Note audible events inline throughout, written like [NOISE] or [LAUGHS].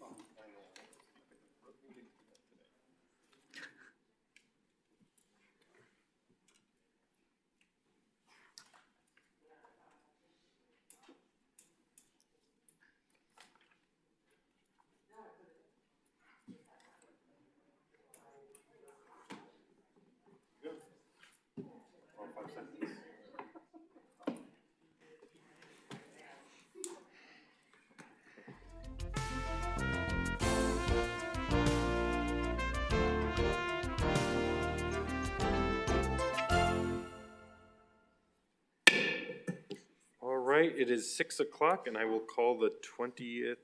No. Right, it is six o'clock and I will call the twentieth,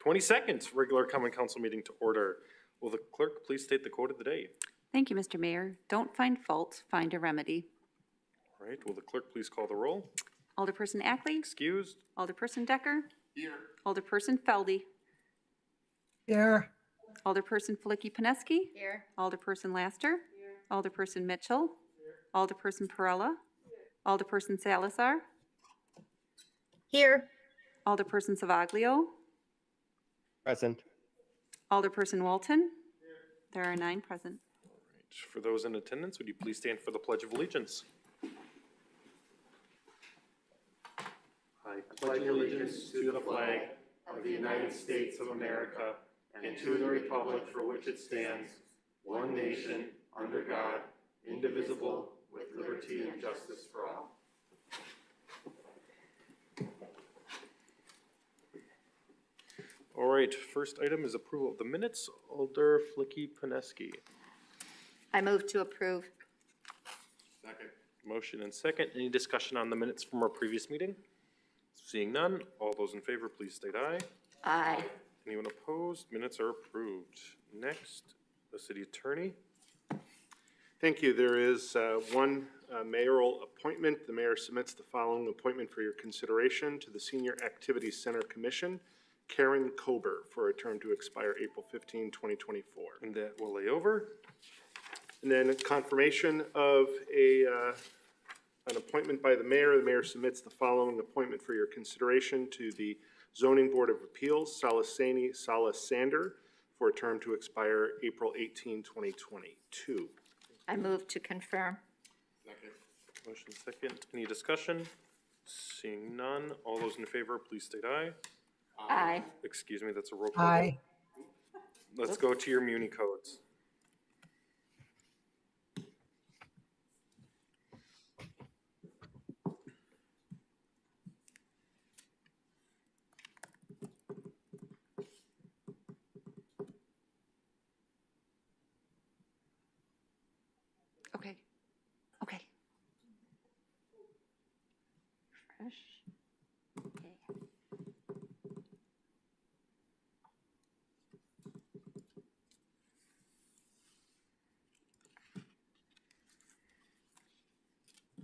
twenty-second regular common council meeting to order. Will the clerk please state the quote of the day? Thank you, Mr. Mayor. Don't find fault, find a remedy. All right, will the clerk please call the roll? Alderperson Ackley, Excused? Alderperson Decker. Here. Alderperson Feldy, Here. Alderperson Filicky-Peneski. Here. Alderperson Laster. Here. Alderperson Mitchell. Here. Alderperson Perella. Here. Alderperson Salazar. Here. Alderperson Savaglio. Present. Alderperson Walton. There are nine present. For those in attendance, would you please stand for the Pledge of Allegiance? I pledge allegiance to the flag of the United States of America and to the republic for which it stands, one nation, under God, indivisible, with liberty and justice for all. All right, first item is approval of the minutes. Alder Filicky-Peneski. I move to approve. Second. Motion and second. Any discussion on the minutes from our previous meeting? Seeing none, all those in favor, please state aye. Aye. Anyone opposed? Minutes are approved. Next, the city attorney. Thank you. There is uh, one uh, mayoral appointment. The mayor submits the following appointment for your consideration to the Senior Activities Center Commission, Karen Kober, for a term to expire April 15, 2024. And that will lay over. And then confirmation of a, uh, an appointment by the mayor. The mayor submits the following appointment for your consideration to the Zoning Board of Appeals, Salasani Salasander, for a term to expire April 18, 2022. I move to confirm. Motion second. Any discussion? Seeing none, all those in favor, please state aye. Aye. Excuse me, that's a roll call. vote. Aye. Let's go to your muni codes. Okay. Okay. Fresh. Okay.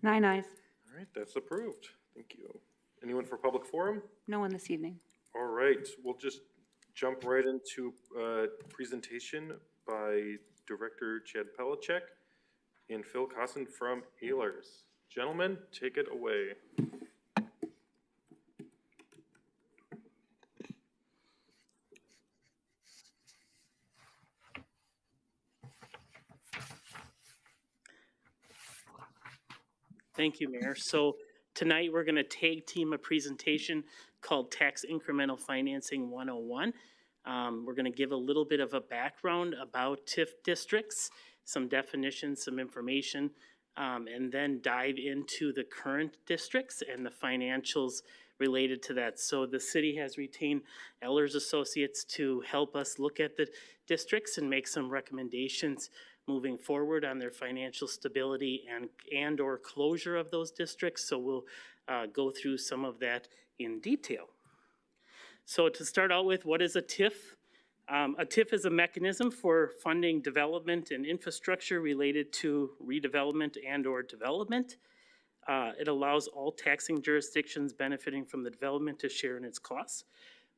Nine ayes. All right, that's approved. Thank you. Anyone for public forum? No one this evening. All right, we'll just jump right into a presentation by Director Chad Pelishek and Phil Cosson from Ehlers. Gentlemen, take it away. Thank you, Mayor. So tonight, we're going to tag team a presentation called Tax Incremental Financing 101. Um, We're going to give a little bit of a background about TIF districts, some definitions, some information, um, and then dive into the current districts and the financials related to that. So the city has retained Ehlers Associates to help us look at the districts and make some recommendations moving forward on their financial stability and, and/or closure of those districts. So we'll uh, go through some of that in detail. So to start out with, what is a TIF? Um, a TIF is a mechanism for funding development and infrastructure related to redevelopment and/or development. Uh, it allows all taxing jurisdictions benefiting from the development to share in its costs.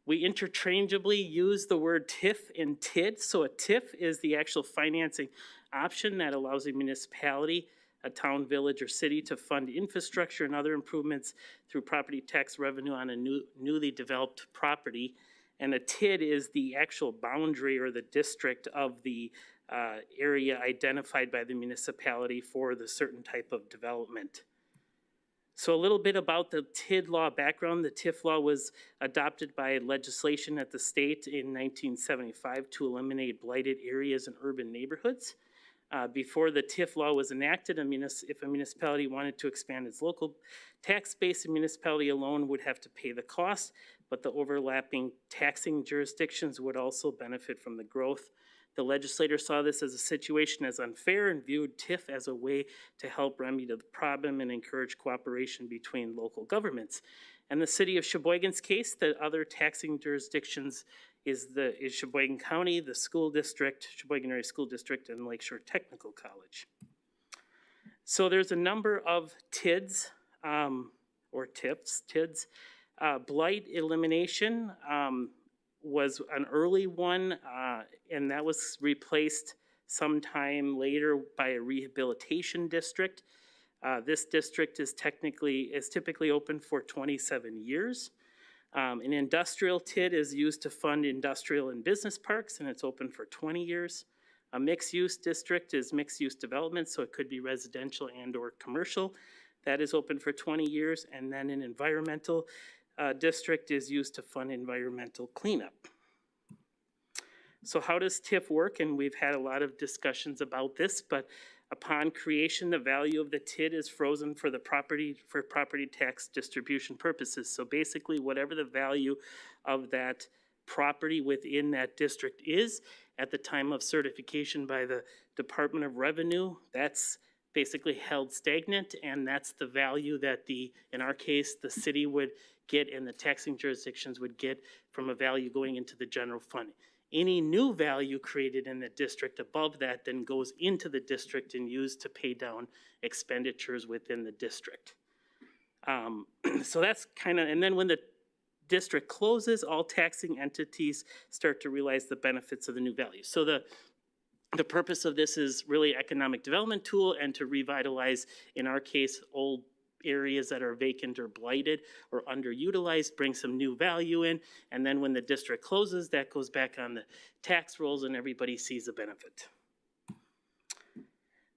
We interchangeably use the word TIF and TID, so a TIF is the actual financing option that allows a municipality, a town, village, or city to fund infrastructure and other improvements through property tax revenue on a new, newly developed property. And a TID is the actual boundary or the district of the uh, area identified by the municipality for the certain type of development. So a little bit about the TID law background. The TIF law was adopted by legislation at the state in 1975 to eliminate blighted areas in urban neighborhoods. Uh, before the TIF law was enacted, a if a municipality wanted to expand its local tax base, a municipality alone would have to pay the cost, but the overlapping taxing jurisdictions would also benefit from the growth. The legislator saw this as a situation as unfair and viewed TIF as a way to help remedy the problem and encourage cooperation between local governments. And the city of Sheboygan's case, the other taxing jurisdictions is the, is Sheboygan County, the school district, Sheboygan Area School District, and Lakeshore Technical College. So there's a number of TIDs, um, or TIPs, TIDs. Uh, blight elimination, um, was an early one, uh, and that was replaced sometime later by a rehabilitation district. Uh, this district is technically, is typically open for twenty-seven years. Um, an industrial TID is used to fund industrial and business parks, and it's open for twenty years. A mixed-use district is mixed-use development, so it could be residential and/or commercial. That is open for twenty years, and then an environmental, uh, district is used to fund environmental cleanup. So how does TIF work? And we've had a lot of discussions about this, but upon creation, the value of the TID is frozen for the property, for property tax distribution purposes. So basically, whatever the value of that property within that district is at the time of certification by the Department of Revenue, that's basically held stagnant, and that's the value that the, in our case, the city would get and the taxing jurisdictions would get from a value going into the general fund. Any new value created in the district above that then goes into the district and used to pay down expenditures within the district. Um, [CLEARS THROAT] so that's kind of, and then when the district closes, all taxing entities start to realize the benefits of the new value. So the, the purpose of this is really economic development tool and to revitalize, in our case, old areas that are vacant or blighted or underutilized, bring some new value in, and then when the district closes, that goes back on the tax rolls and everybody sees a benefit.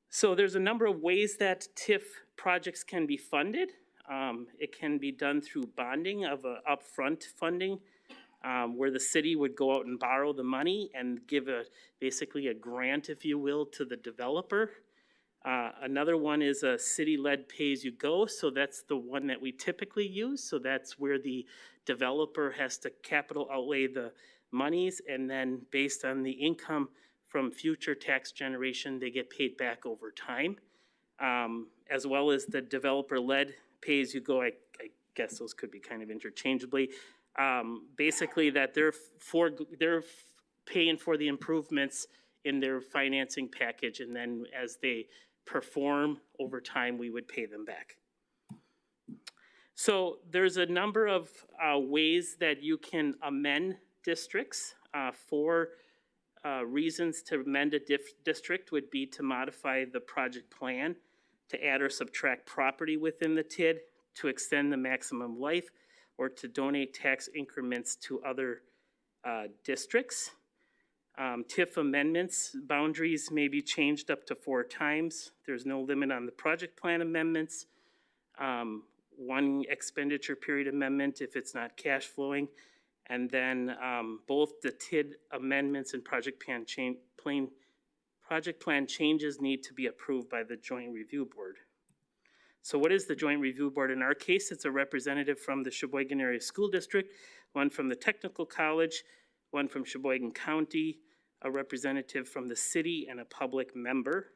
So there's a number of ways that TIF projects can be funded. Um, it can be done through bonding of a upfront funding, um, where the city would go out and borrow the money and give a, basically a grant, if you will, to the developer. Uh, another one is a city-led pay-as-you-go, so that's the one that we typically use. So that's where the developer has to capital outlay the monies, and then based on the income from future tax generation, they get paid back over time. Um, as well as the developer-led pay-as-you-go, I, I guess those could be kind of interchangeably. Um, basically that they're for, they're paying for the improvements in their financing package, and then as they perform over time, we would pay them back. So there's a number of uh, ways that you can amend districts. Uh, Four uh, reasons to amend a district would be to modify the project plan, to add or subtract property within the TID, to extend the maximum life, or to donate tax increments to other uh, districts. Um, TIF amendments, boundaries may be changed up to four times. There's no limit on the project plan amendments. Um, one expenditure period amendment if it's not cash flowing. And then, um, both the TID amendments and project plan plain, project plan changes need to be approved by the joint review board. So what is the joint review board? In our case, it's a representative from the Sheboygan Area School District, one from the Technical College, one from Sheboygan County, a representative from the city, and a public member.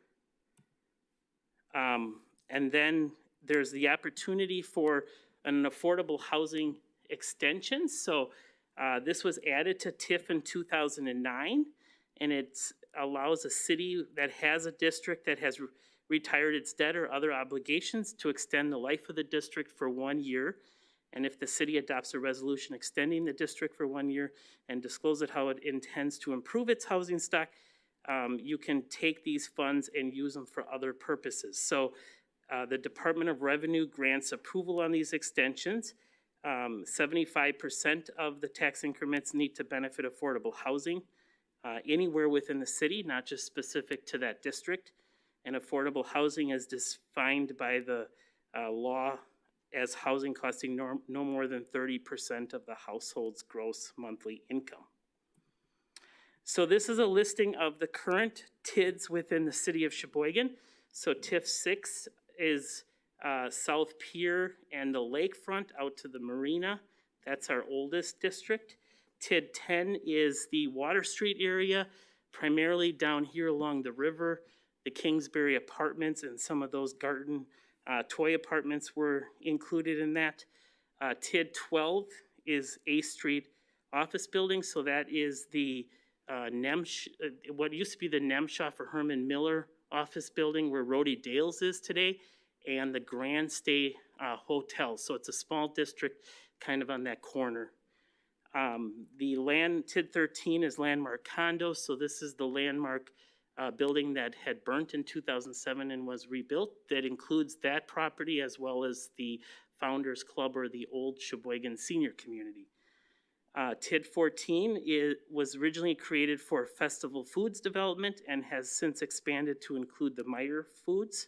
Um, and then there's the opportunity for an affordable housing extension. So, uh, this was added to TIF in two thousand and nine, and it allows a city that has a district that has re- retired its debt or other obligations to extend the life of the district for one year. And if the city adopts a resolution extending the district for one year and discloses how it intends to improve its housing stock, um, you can take these funds and use them for other purposes. So, uh, the Department of Revenue grants approval on these extensions. Um, seventy-five percent of the tax increments need to benefit affordable housing, uh, anywhere within the city, not just specific to that district. And affordable housing is defined by the, uh, law as housing costing no, no more than thirty percent of the household's gross monthly income. So this is a listing of the current TIDs within the city of Sheboygan. So TIF six is, uh, South Pier and the lakefront out to the marina. That's our oldest district. TID ten is the Water Street area, primarily down here along the river. The Kingsbury Apartments and some of those garden uh, toy apartments were included in that. Uh, TID twelve is A Street Office Building, so that is the uh, Nemsh, uh, what used to be the Nemschoff for Herman Miller Office Building where Rhodey Dales is today, and the Grand Stay uh, Hotel. So it's a small district kind of on that corner. Um, the land, TID thirteen is landmark condos, so this is the landmark uh, building that had burnt in two thousand seven and was rebuilt. That includes that property as well as the Founders Club or the old Sheboygan Senior Community. Uh, TID fourteen is, was originally created for Festival Foods Development and has since expanded to include the Meijer Foods.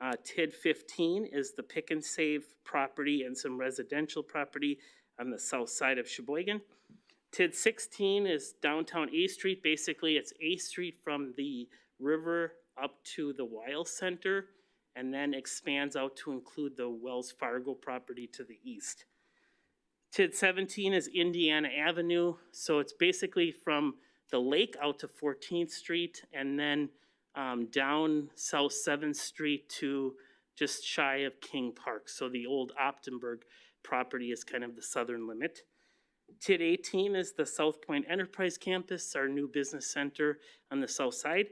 Uh, TID fifteen is the Pick and Save property and some residential property on the south side of Sheboygan. TID sixteen is downtown A Street, basically it's A Street from the river up to the Weill Center and then expands out to include the Wells Fargo property to the east. TID seventeen is Indiana Avenue, so it's basically from the lake out to Fourteenth Street and then um, down South Seventh Street to just shy of King Park. So the old Optenberg property is kind of the southern limit. TID eighteen is the South Point Enterprise Campus, our new business center on the south side.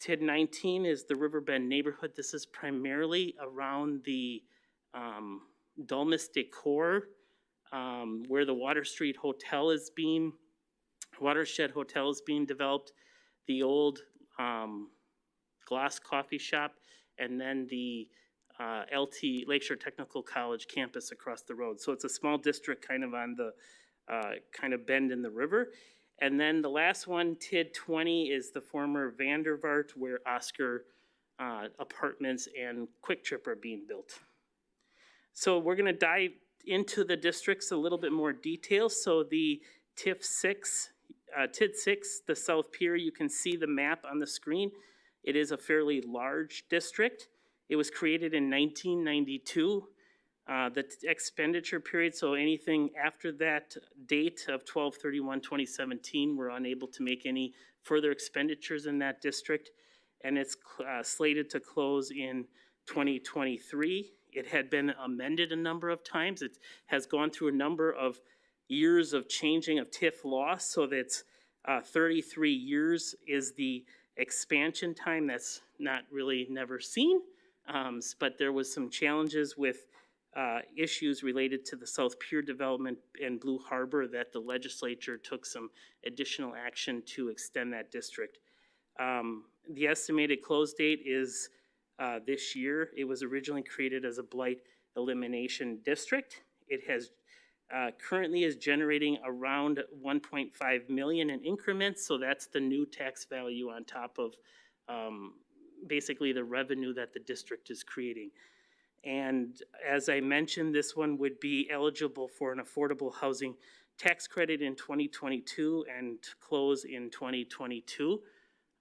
TID nineteen is the Riverbend neighborhood. This is primarily around the um, Dulmus Decor, um, where the Water Street Hotel is being, Watershed Hotel is being developed, the old um, Glass Coffee Shop, and then the uh, LT Lakeshore Technical College campus across the road. So it's a small district kind of on the, uh, kind of bend in the river. And then the last one, TID twenty, is the former Vandervart where Oscar uh, Apartments and Kwik Trip are being built. So we're gonna dive into the districts a little bit more detail. So the TIF six, uh, TID six, the South Pier, you can see the map on the screen. It is a fairly large district. It was created in nineteen ninety-two. Uh, the expenditure period, so anything after that date of 2017, we're unable to make any further expenditures in that district. And it's uh, slated to close in twenty twenty-three. It had been amended a number of times. It has gone through a number of years of changing of TIF law, so that's uh, thirty-three years is the expansion time. That's not really never seen. Um, but there was some challenges with, uh, issues related to the South Pier development and Blue Harbor that the legislature took some additional action to extend that district. Um, the estimated close date is, uh, this year. It was originally created as a blight elimination district. It has, uh, currently is generating around one point five million in increments, so that's the new tax value on top of, um, basically the revenue that the district is creating. And as I mentioned, this one would be eligible for an affordable housing tax credit in twenty twenty-two and close in twenty twenty-two.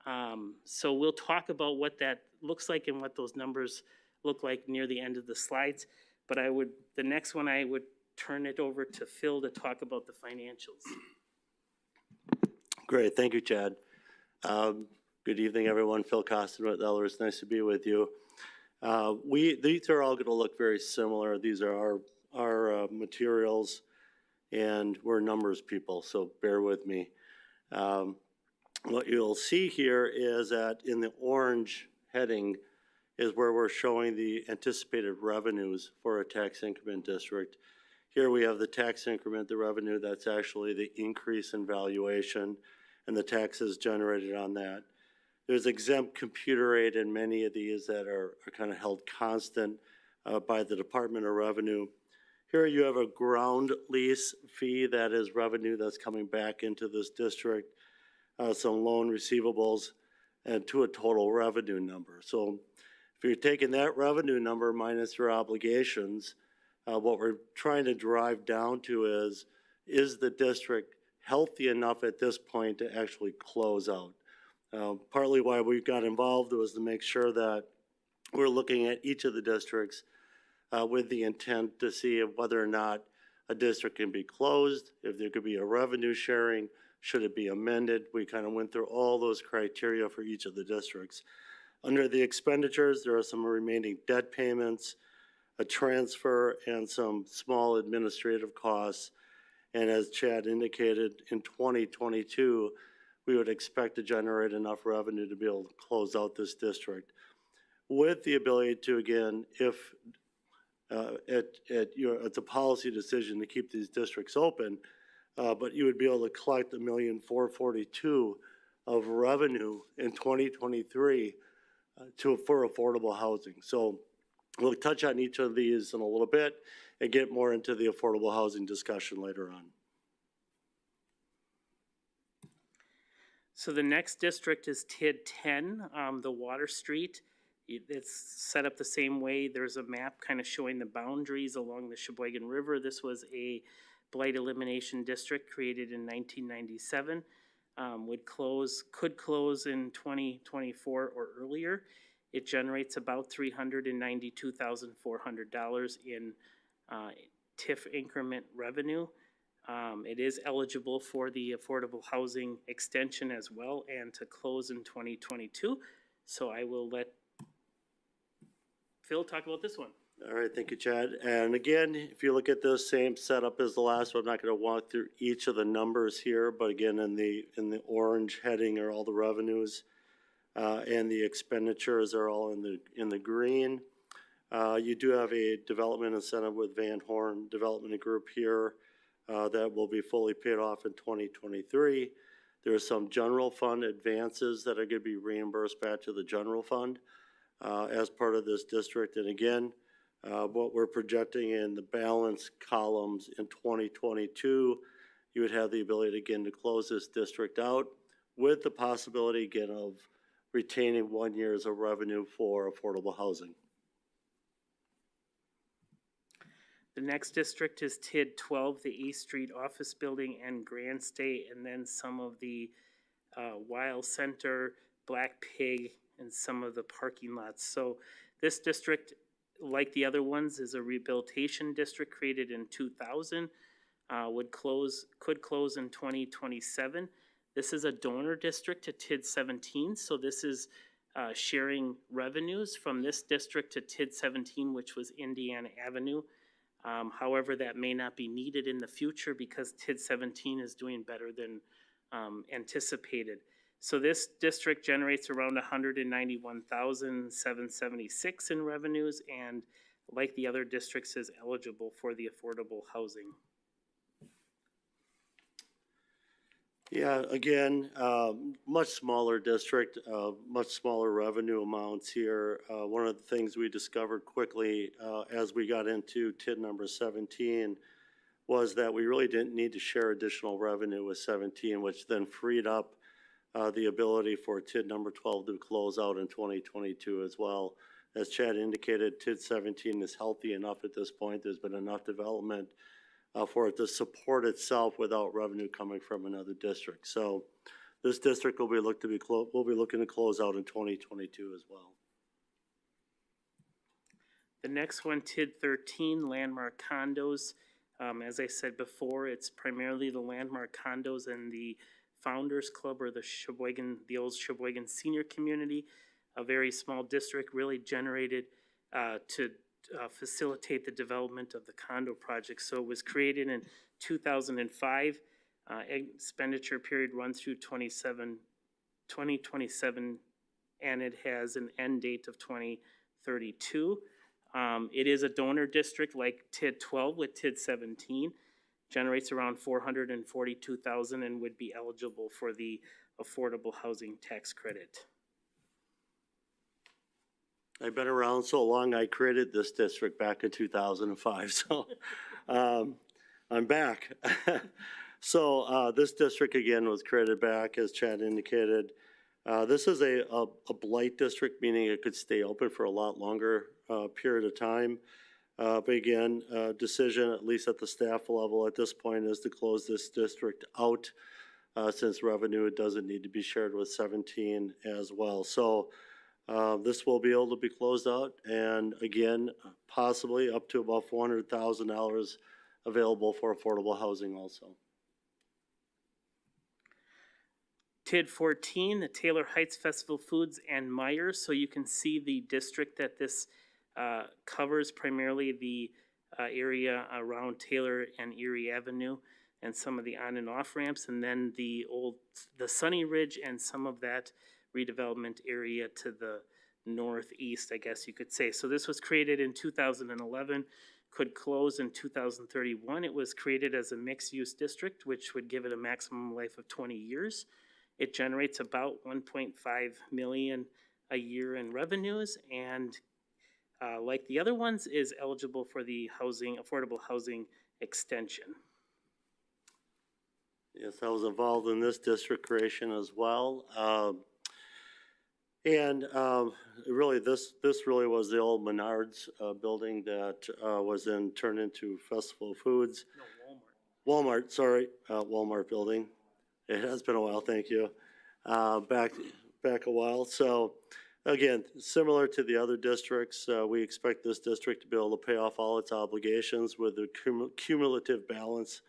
Um, so we'll talk about what that looks like and what those numbers look like near the end of the slides. But I would, the next one, I would turn it over to Phil to talk about the financials. Great, thank you, Chad. Um, Good evening, everyone. Phil Cosson with Ehlers, nice to be with you. Uh, We, these are all going to look very similar. These are our, our uh, materials, and we're numbers people, so bear with me. Um, What you'll see here is that in the orange heading is where we're showing the anticipated revenues for a tax increment district. Here we have the tax increment, the revenue, that's actually the increase in valuation and the taxes generated on that. There's exempt computer aid in many of these that are, are kind of held constant uh, by the Department of Revenue. Here you have a ground lease fee, that is revenue that's coming back into this district, uh, some loan receivables, and to a total revenue number. So if you're taking that revenue number minus your obligations, uh, what we're trying to drive down to is, is the district healthy enough at this point to actually close out? Uh, partly why we got involved was to make sure that we're looking at each of the districts uh, with the intent to see whether or not a district can be closed, if there could be a revenue sharing, should it be amended? We kind of went through all those criteria for each of the districts. Under the expenditures, there are some remaining debt payments, a transfer, and some small administrative costs. And as Chad indicated, in 2022, we would expect to generate enough revenue to be able to close out this district. With the ability to, again, if, uh, at, at your, it's a policy decision to keep these districts open, uh, but you would be able to collect a million four forty-two of revenue in 2023 uh, to, for affordable housing. So we'll touch on each of these in a little bit and get more into the affordable housing discussion later on. So the next district is TID ten, um, the Water Street. It- It's set up the same way. There's a map kind of showing the boundaries along the Sheboygan River. This was a blight elimination district created in nineteen ninety-seven. Um, would close, could close in twenty twenty-four or earlier. It generates about three hundred and ninety-two thousand four hundred dollars in, uh, TIF increment revenue. Um, it is eligible for the affordable housing extension as well and to close in twenty twenty-two. So I will let Phil talk about this one. All right, thank you, Chad. And again, if you look at this same setup as the last one, I'm not gonna walk through each of the numbers here, but again, in the, in the orange heading are all the revenues. Uh, and the expenditures are all in the, in the green. Uh, you do have a development incentive with Van Horn Development Group here, uh, that will be fully paid off in twenty twenty-three. There are some general fund advances that are gonna be reimbursed back to the general fund, uh, as part of this district. And again, uh, what we're projecting in the balance columns in twenty twenty-two, you would have the ability again to close this district out with the possibility again of retaining one year's of revenue for affordable housing. The next district is TID twelve, the East Street Office Building and Grand State, and then some of the uh, Weill Center, Black Pig, and some of the parking lots. So this district, like the other ones, is a rehabilitation district created in two thousand. Uh, would close, could close in twenty twenty-seven. This is a donor district to TID seventeen, so this is uh, sharing revenues from this district to TID seventeen, which was Indiana Avenue. Um, however, that may not be needed in the future because TID seventeen is doing better than, um, anticipated. So this district generates around hundred and ninety-one thousand, seven seventy-six in revenues and like the other districts is eligible for the affordable housing. Yeah, again, um, much smaller district, uh, much smaller revenue amounts here. Uh, one of the things we discovered quickly, uh, as we got into TID number seventeen was that we really didn't need to share additional revenue with seventeen, which then freed up, uh, the ability for TID number twelve to close out in twenty twenty-two as well. As Chad indicated, TID seventeen is healthy enough at this point. There's been enough development uh, for it to support itself without revenue coming from another district. So this district will be looked to be, will be looking to close out in twenty twenty-two as well. The next one, TID thirteen, landmark condos. Um, as I said before, it's primarily the landmark condos and the Founders Club or the Sheboygan, the old Sheboygan Senior Community. A very small district really generated, uh, to, uh, facilitate the development of the condo project. So it was created in two thousand and five. Uh, expenditure period runs through 27 2027, and it has an end date of twenty thirty-two. Um, it is a donor district like TID twelve with TID seventeen, generates around four hundred and forty-two thousand and would be eligible for the affordable housing tax credit. I've been around so long, I created this district back in two thousand and five, [LAUGHS] so, um, I'm back. [LAUGHS] So, uh, this district again was created back, as Chad indicated. Uh, this is a, a, a blight district, meaning it could stay open for a lot longer, uh, period of time. Uh, but again, uh, decision, at least at the staff level at this point, is to close this district out. Uh, since revenue doesn't need to be shared with seventeen as well. So, uh, this will be able to be closed out and again, possibly up to about four hundred thousand dollars available for affordable housing also. TID fourteen, the Taylor Heights Festival Foods and Myers, so you can see the district that this uh, covers primarily the uh, area around Taylor and Erie Avenue and some of the on and off ramps, and then the old, the Sunny Ridge and some of that redevelopment area to the northeast, I guess you could say. So this was created in two thousand and eleven, could close in two thousand thirty-one. It was created as a mixed-use district, which would give it a maximum life of twenty years. It generates about one point five million a year in revenues and uh, like the other ones, is eligible for the housing, affordable housing extension. Yes, I was involved in this district creation as well. Um, And um, really, this, this really was the old Menards uh, building that uh, was then turned into Festival Foods. No, Walmart. Walmart, sorry, uh, Walmart building. It has been a while, thank you. Uh, back, back a while. So again, similar to the other districts, uh, we expect this district to be able to pay off all its obligations with the cumu- cumulative balance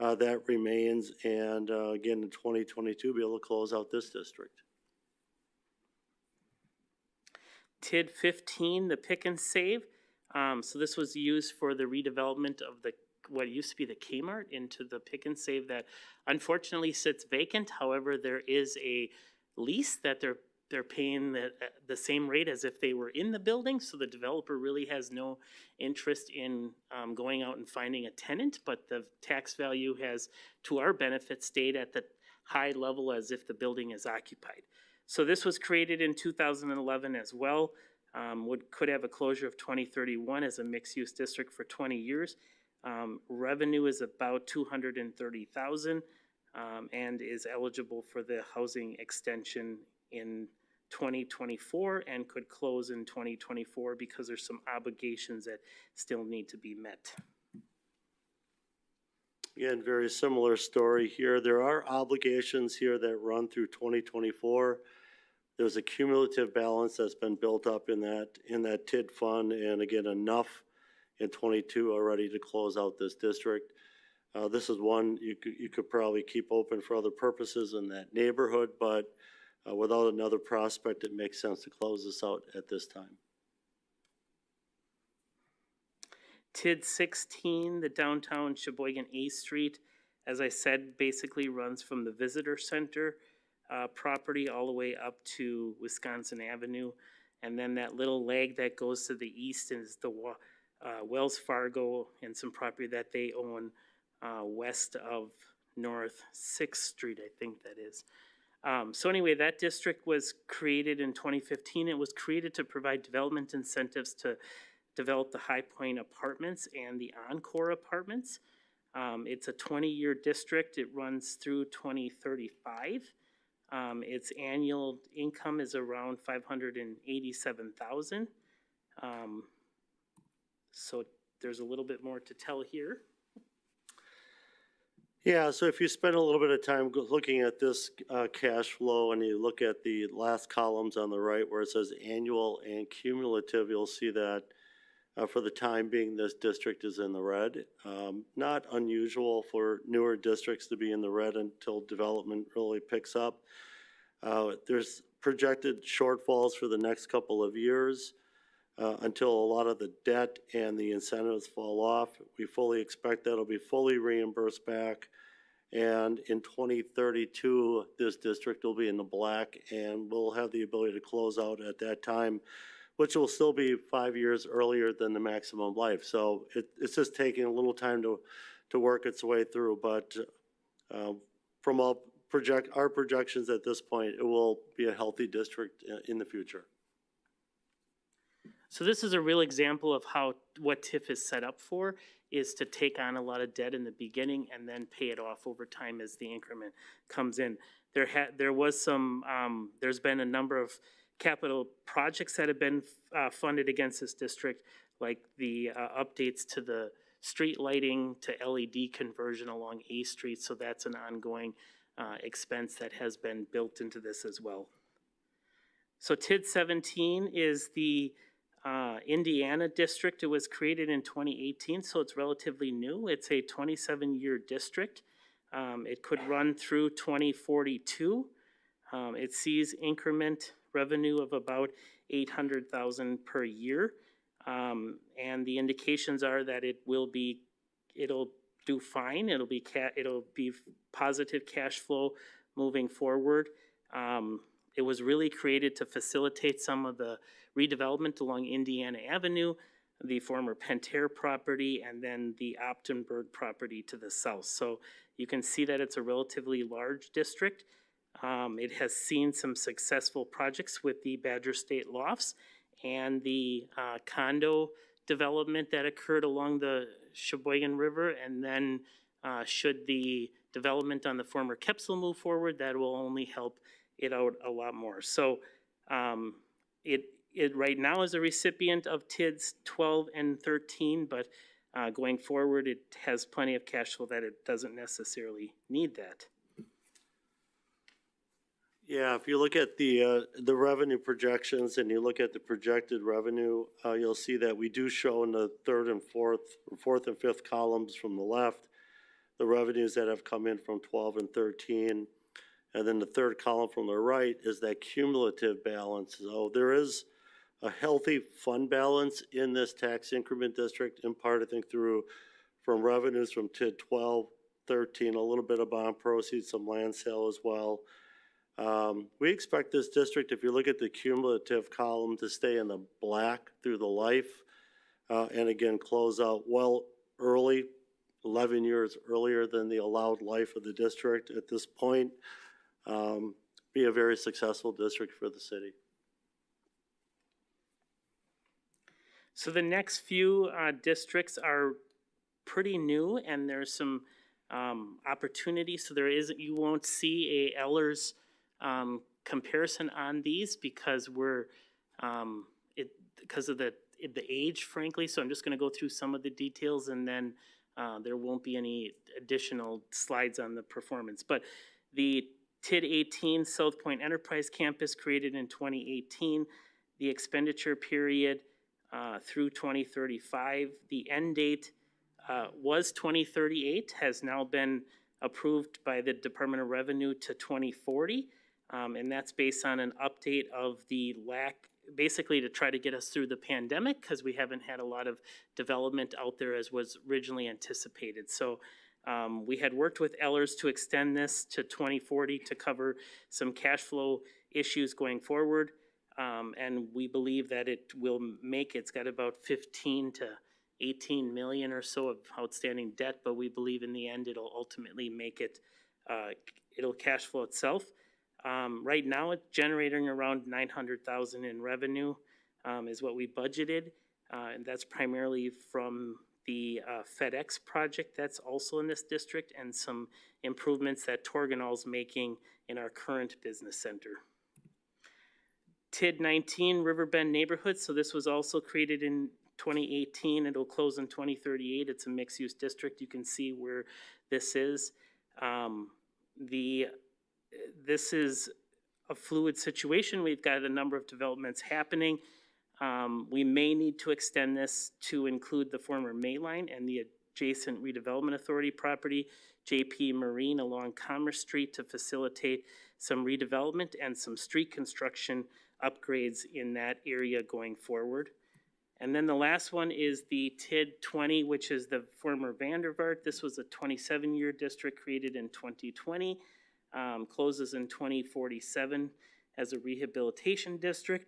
uh, that remains. And, uh, again, in twenty twenty-two, be able to close out this district. TID fifteen, the pick and save. Um, so this was used for the redevelopment of the, what used to be the Kmart into the pick and save that unfortunately sits vacant. However, there is a lease that they're, they're paying the, the same rate as if they were in the building. So the developer really has no interest in, um, going out and finding a tenant, but the tax value has, to our benefit, stayed at the high level as if the building is occupied. So this was created in two thousand and eleven as well. Um, would, could have a closure of twenty thirty-one as a mixed-use district for twenty years. Um, revenue is about two hundred and thirty thousand, um, and is eligible for the housing extension in twenty twenty-four and could close in twenty twenty-four because there's some obligations that still need to be met. Again, very similar story here. There are obligations here that run through twenty twenty-four. There's a cumulative balance that's been built up in that, in that TID fund, and again, enough in twenty-two already to close out this district. Uh, this is one you could, you could probably keep open for other purposes in that neighborhood, but, uh, without another prospect, it makes sense to close this out at this time. TID sixteen, the downtown Sheboygan A Street, as I said, basically runs from the visitor center uh, property all the way up to Wisconsin Avenue. And then that little leg that goes to the east is the uh, Wells Fargo and some property that they own uh, west of North Sixth Street, I think that is. Um, so anyway, that district was created in twenty fifteen. It was created to provide development incentives to develop the High Point Apartments and the Encore Apartments. Um, it's a twenty-year district. It runs through twenty thirty-five. Um, its annual income is around five hundred and eighty-seven thousand. Um, so there's a little bit more to tell here. Yeah, so if you spend a little bit of time looking at this uh, cash flow and you look at the last columns on the right where it says annual and cumulative, you'll see that uh, for the time being, this district is in the red. Um, Not unusual for newer districts to be in the red until development really picks up. Uh, There's projected shortfalls for the next couple of years uh, until a lot of the debt and the incentives fall off. We fully expect that'll be fully reimbursed back. And in twenty thirty-two, this district will be in the black and we'll have the ability to close out at that time, which will still be five years earlier than the maximum life. So it, it's just taking a little time to, to work its way through, but, uh, from all project, our projections at this point, it will be a healthy district in the future. So this is a real example of how, what TIF is set up for, is to take on a lot of debt in the beginning and then pay it off over time as the increment comes in. There had, there was some, um, there's been a number of capital projects that have been, uh, funded against this district, like the, uh, updates to the street lighting to LED conversion along A Street, so that's an ongoing, uh, expense that has been built into this as well. So TID seventeen is the, uh, Indiana district. It was created in 2018, so it's relatively new. It's a 27-year district. Um, It could run through 2042. Um, it sees increment revenue of about eight hundred thousand per year. Um, and the indications are that it will be, it'll do fine, it'll be ca- it'll be positive cash flow moving forward. Um, it was really created to facilitate some of the redevelopment along Indiana Avenue, the former Pentair property, and then the Optenberg property to the south. So you can see that it's a relatively large district. Um, it has seen some successful projects with the Badger State Lofts and the uh, condo development that occurred along the Sheboygan River. And then, uh, should the development on the former Kepsel move forward, that will only help it out a lot more. So, um, it, it right now is a recipient of TIDS twelve and thirteen, but, uh, going forward, it has plenty of cash flow that it doesn't necessarily need that. Yeah, if you look at the, uh, the revenue projections and you look at the projected revenue, uh, you'll see that we do show in the third and fourth, fourth and fifth columns from the left, the revenues that have come in from twelve and thirteen. And then the third column from the right is that cumulative balance. So there is a healthy fund balance in this tax increment district, in part, I think, through, from revenues from TID 12, 13, a little bit of bond proceeds, some land sale as well. Um, we expect this district, if you look at the cumulative column, to stay in the black through the life. Uh, and again, close out well early, eleven years earlier than the allowed life of the district at this point. Um, be a very successful district for the city. So the next few uh, districts are pretty new, and there's some um. So there is, you won't see a Ehlers um, comparison on these because we're, um, it, because of the, the age frankly. So I'm just gonna go through some of the details and then uh, there won't be any additional slides on the performance. But the TID eighteen South Point Enterprise Campus created in twenty eighteen, the expenditure period uh, through twenty thirty-five. The end date uh, was twenty thirty-eight, has now been approved by the Department of Revenue to twenty forty. Um, and that's based on an update of the lack, basically to try to get us through the pandemic, because we haven't had a lot of development out there as was originally anticipated. So um, we had worked with Ehlers to extend this to twenty forty to cover some cash flow issues going forward. Um, and we believe that it will make, it's got about fifteen to eighteen million or so of outstanding debt, but we believe in the end it'll ultimately make it, uh, it'll cash flow itself. Um, right now, it's generating around nine hundred thousand in revenue, um, is what we budgeted. Uh, and that's primarily from the, uh, FedEx project that's also in this district and some improvements that Torginol's making in our current business center. TID nineteen Riverbend Neighborhood, so this was also created in twenty eighteen, it'll close in twenty thirty-eight, it's a mixed-use district, you can see where this is. Um, the, this is a fluid situation, we've got a number of developments happening. Um, we may need to extend this to include the former Mayline and the adjacent redevelopment authority property, JP Marine along Commerce Street to facilitate some redevelopment and some street construction upgrades in that area going forward. And then the last one is the TID twenty, which is the former Vandervaart. This was a twenty-seven year district created in twenty twenty. Um, closes in twenty forty-seven as a rehabilitation district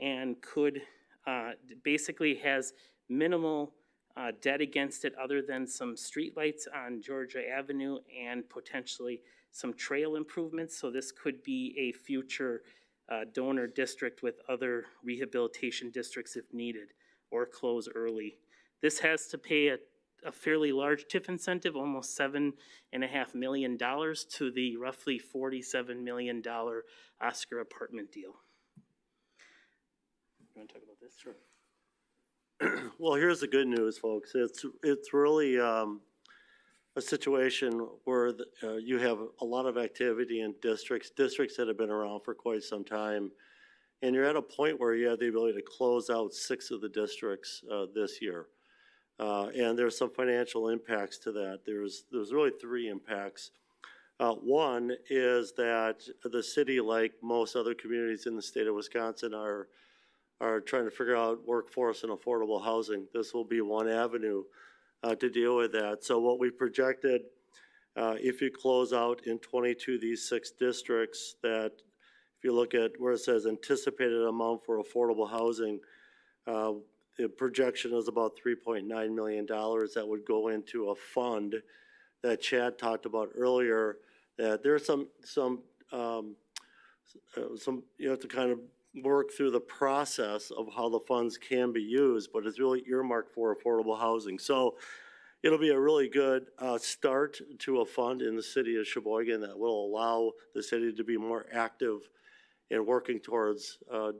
and could, uh, basically has minimal, uh, debt against it other than some streetlights on Georgia Avenue and potentially some trail improvements. So this could be a future, uh, donor district with other rehabilitation districts if needed or close early. This has to pay a, a fairly large TIF incentive, almost seven and a half million dollars to the roughly forty-seven million dollar Oscar apartment deal. You wanna talk about this? Sure. [CLEARS THROAT] Well, here's the good news, folks. It's, it's really, um, a situation where, the- uh, you have a lot of activity in districts, districts that have been around for quite some time. And you're at a point where you have the ability to close out six of the districts, uh, this year. Uh, and there's some financial impacts to that. There's, there's really three impacts. Uh, one is that the city, like most other communities in the state of Wisconsin, are, are trying to figure out workforce and affordable housing. This will be one avenue, uh, to deal with that. So what we projected, uh, if you close out in twenty-two, these six districts, that if you look at where it says anticipated amount for affordable housing, uh, the projection is about three point nine million dollars that would go into a fund that Chad talked about earlier, that there's some, some, um, uh, some, you have to kind of work through the process of how the funds can be used, but it's really earmarked for affordable housing. So it'll be a really good, uh, start to a fund in the city of Sheboygan that will allow the city to be more active in working towards, uh,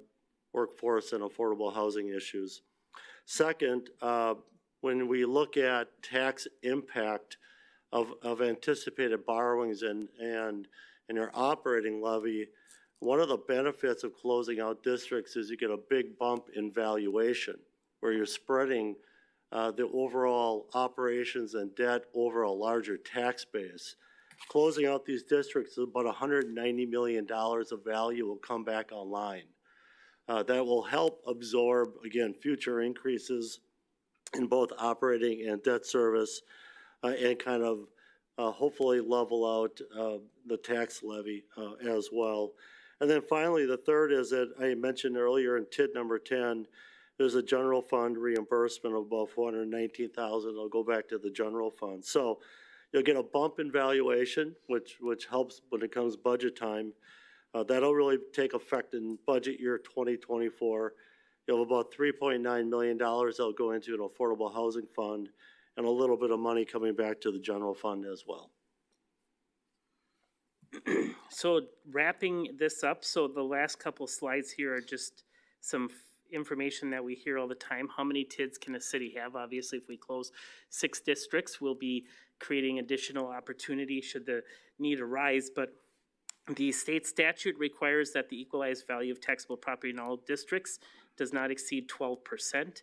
workforce and affordable housing issues. Second, uh, when we look at tax impact of, of anticipated borrowings and, and, and your operating levy, one of the benefits of closing out districts is you get a big bump in valuation, where you're spreading uh, the overall operations and debt over a larger tax base. Closing out these districts, about hundred and ninety million dollars of value will come back online. Uh, that will help absorb, again, future increases in both operating and debt service, uh, and kind of, uh, hopefully level out, uh, the tax levy, uh, as well. And then finally, the third is that I mentioned earlier in TID number ten, there's a general fund reimbursement of about four hundred and nineteen thousand, it'll go back to the general fund. So you'll get a bump in valuation, which, which helps when it comes budget time. Uh, that'll really take effect in budget year twenty twenty-four. You'll have about three point nine million dollars that'll go into an affordable housing fund and a little bit of money coming back to the general fund as well. [CLEARS THROAT] So wrapping this up, so the last couple slides here are just some information that we hear all the time. How many TIDs can a city have? Obviously, if we close six districts, we'll be creating additional opportunity should the need arise, but the state statute requires that the equalized value of taxable property in all districts does not exceed twelve percent.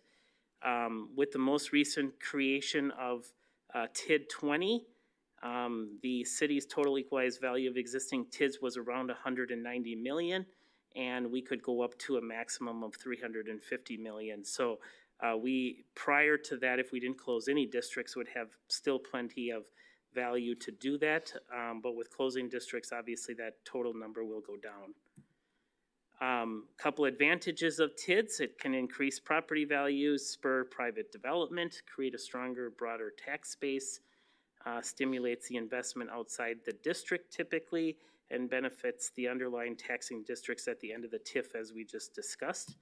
Um, with the most recent creation of, uh, TID twenty, um, the city's total equalized value of existing TIDs was around hundred and ninety million, and we could go up to a maximum of three hundred and fifty million. So, uh, we, prior to that, if we didn't close any districts, would have still plenty of value to do that. Um, but with closing districts, obviously that total number will go down. Um, couple advantages of TIDS, it can increase property values, spur private development, create a stronger, broader tax base, uh, stimulates the investment outside the district typically, and benefits the underlying taxing districts at the end of the TIF as we just discussed.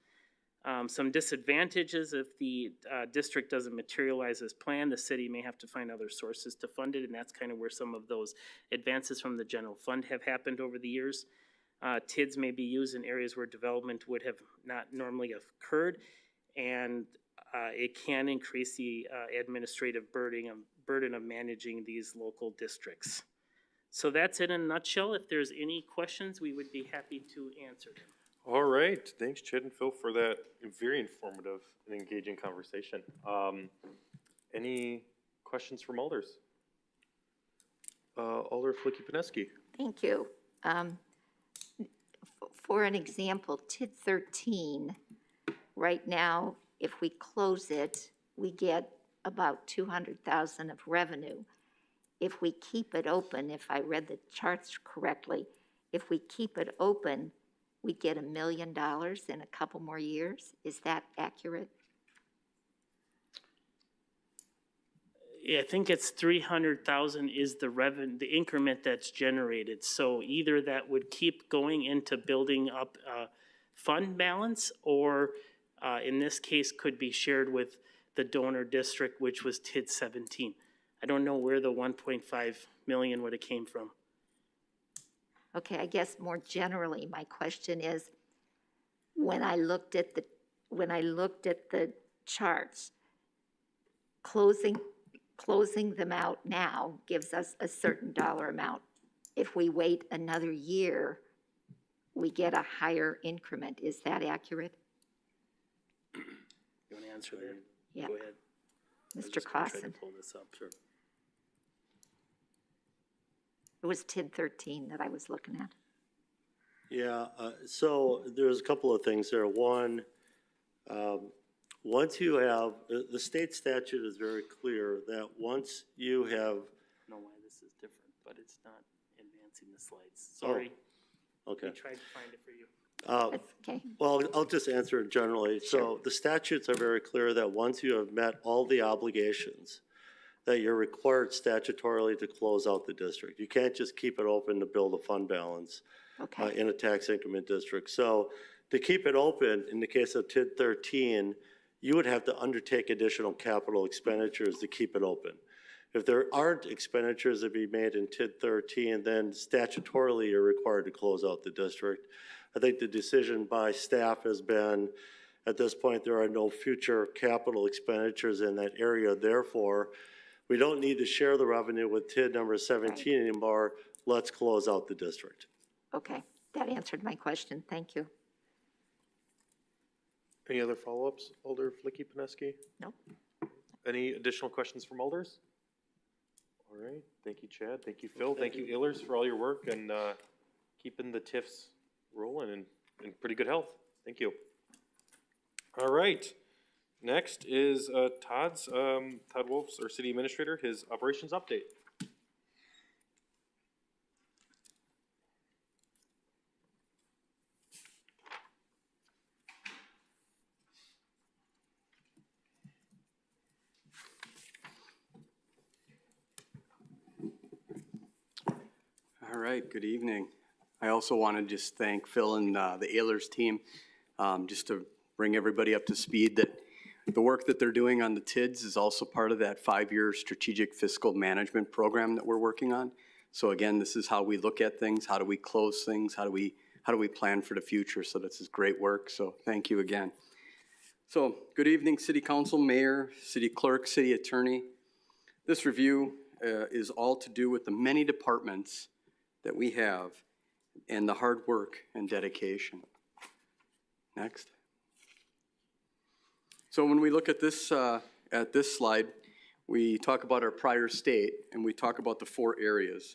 Um, some disadvantages, if the, uh, district doesn't materialize as planned, the city may have to find other sources to fund it, and that's kind of where some of those advances from the general fund have happened over the years. Uh, TIDs may be used in areas where development would have not normally occurred, and, uh, it can increase the, uh, administrative burden of, burden of managing these local districts. So that's it in a nutshell. If there's any questions, we would be happy to answer them. All right, thanks Chad and Phil for that very informative and engaging conversation. Um, any questions from alders? Uh, Alder Filicky-Peneski. Thank you. Um, For an example, TID thirteen, right now, if we close it, we get about two hundred thousand of revenue. If we keep it open, if I read the charts correctly, if we keep it open, we get a million dollars in a couple more years. Is that accurate? Yeah, I think it's three hundred thousand is the revenue, the increment that's generated. So either that would keep going into building up a fund balance, or uh, in this case, could be shared with the donor district, which was TID seventeen. I don't know where the one point five million would have came from. Okay, I guess more generally, my question is, when I looked at the, when I looked at the charts, closing, closing them out now gives us a certain dollar amount. If we wait another year, we get a higher increment. Is that accurate? You want to answer that? Yeah. Go ahead. Mr. just gonna try to Clausen? Pull this up, sure. It was TID 13 that I was looking at. Yeah, uh, so there's a couple of things there. One, um, once you have, the, the state statute is very clear that once you have, know why this is different, but it's not advancing the slides. Sorry, we okay. tried to find it for you. Uh, okay. Well, I'll just answer it generally. So the statutes are very clear that once you have met all the obligations, that you're required statutorily to close out the district. You can't just keep it open to build a fund balance uh, Okay, in a tax increment district. So to keep it open, in the case of TID thirteen, you would have to undertake additional capital expenditures to keep it open. If there aren't expenditures to be made in TID thirteen, then statutorily you're required to close out the district. I think the decision by staff has been, at this point, there are no future capital expenditures in that area. Therefore, we don't need to share the revenue with TID number seventeen anymore. Let's close out the district. okay. That answered my question. Thank you. Any other follow-ups, Alder Filicky-Peneski? Nope. Any additional questions from Alders? All right, thank you, Chad, thank you, Phil, thank you, Ehlers, for all your work and, uh, keeping the TIFs rolling and, in pretty good health. Thank you. All right, next is, uh, Todd's, um, Todd Wolf's, our city administrator, his operations update. All right, good evening. I also want to just thank Phil and uh, the Ehlers team, um, just to bring everybody up to speed that the work that they're doing on the TIDS is also part of that five-year strategic fiscal management program that we're working on. So again, this is how we look at things, how do we close things, how do we, how do we plan for the future? So this is great work, so thank you again. So, good evening, City Council, Mayor, City Clerk, City Attorney. This review uh, is all to do with the many departments that we have and the hard work and dedication. Next. So when we look at this, uh, at this slide, we talk about our prior state and we talk about the four areas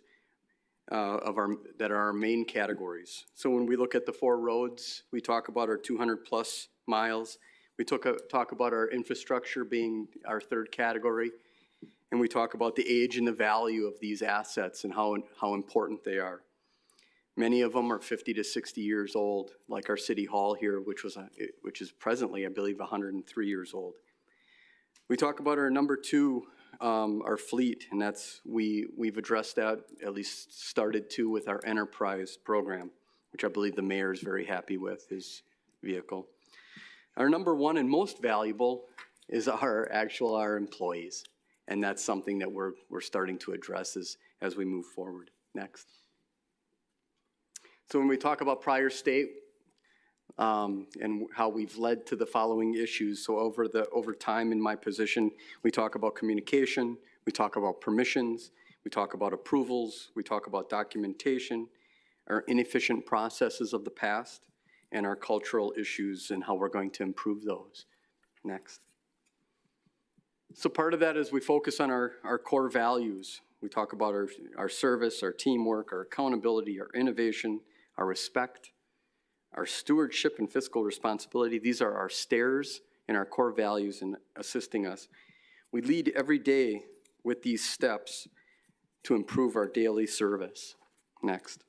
uh, of our, that are our main categories. So when we look at the four roads, we talk about our 200-plus miles. We took a, talk about our infrastructure being our third category. And we talk about the age and the value of these assets and how, how important they are. Many of them are 50 to 60 years old, like our city hall here, which was, a- which is presently, I believe, 103 years old. We talk about our number two, um, our fleet, and that's, we, we've addressed that, at least started to with our enterprise program, which I believe the mayor is very happy with, his vehicle. Our number one and most valuable is our actual, our employees. And that's something that we're, we're starting to address as, as we move forward. Next. So when we talk about prior state, um, and how we've led to the following issues. So over the, over time in my position, we talk about communication, we talk about permissions, we talk about approvals, we talk about documentation, our inefficient processes of the past, and our cultural issues and how we're going to improve those. Next. So part of that is we focus on our, our core values. We talk about our, our service, our teamwork, our accountability, our innovation, our respect, our stewardship and fiscal responsibility. These are our stairs and our core values in assisting us. We lead every day with these steps to improve our daily service. Next.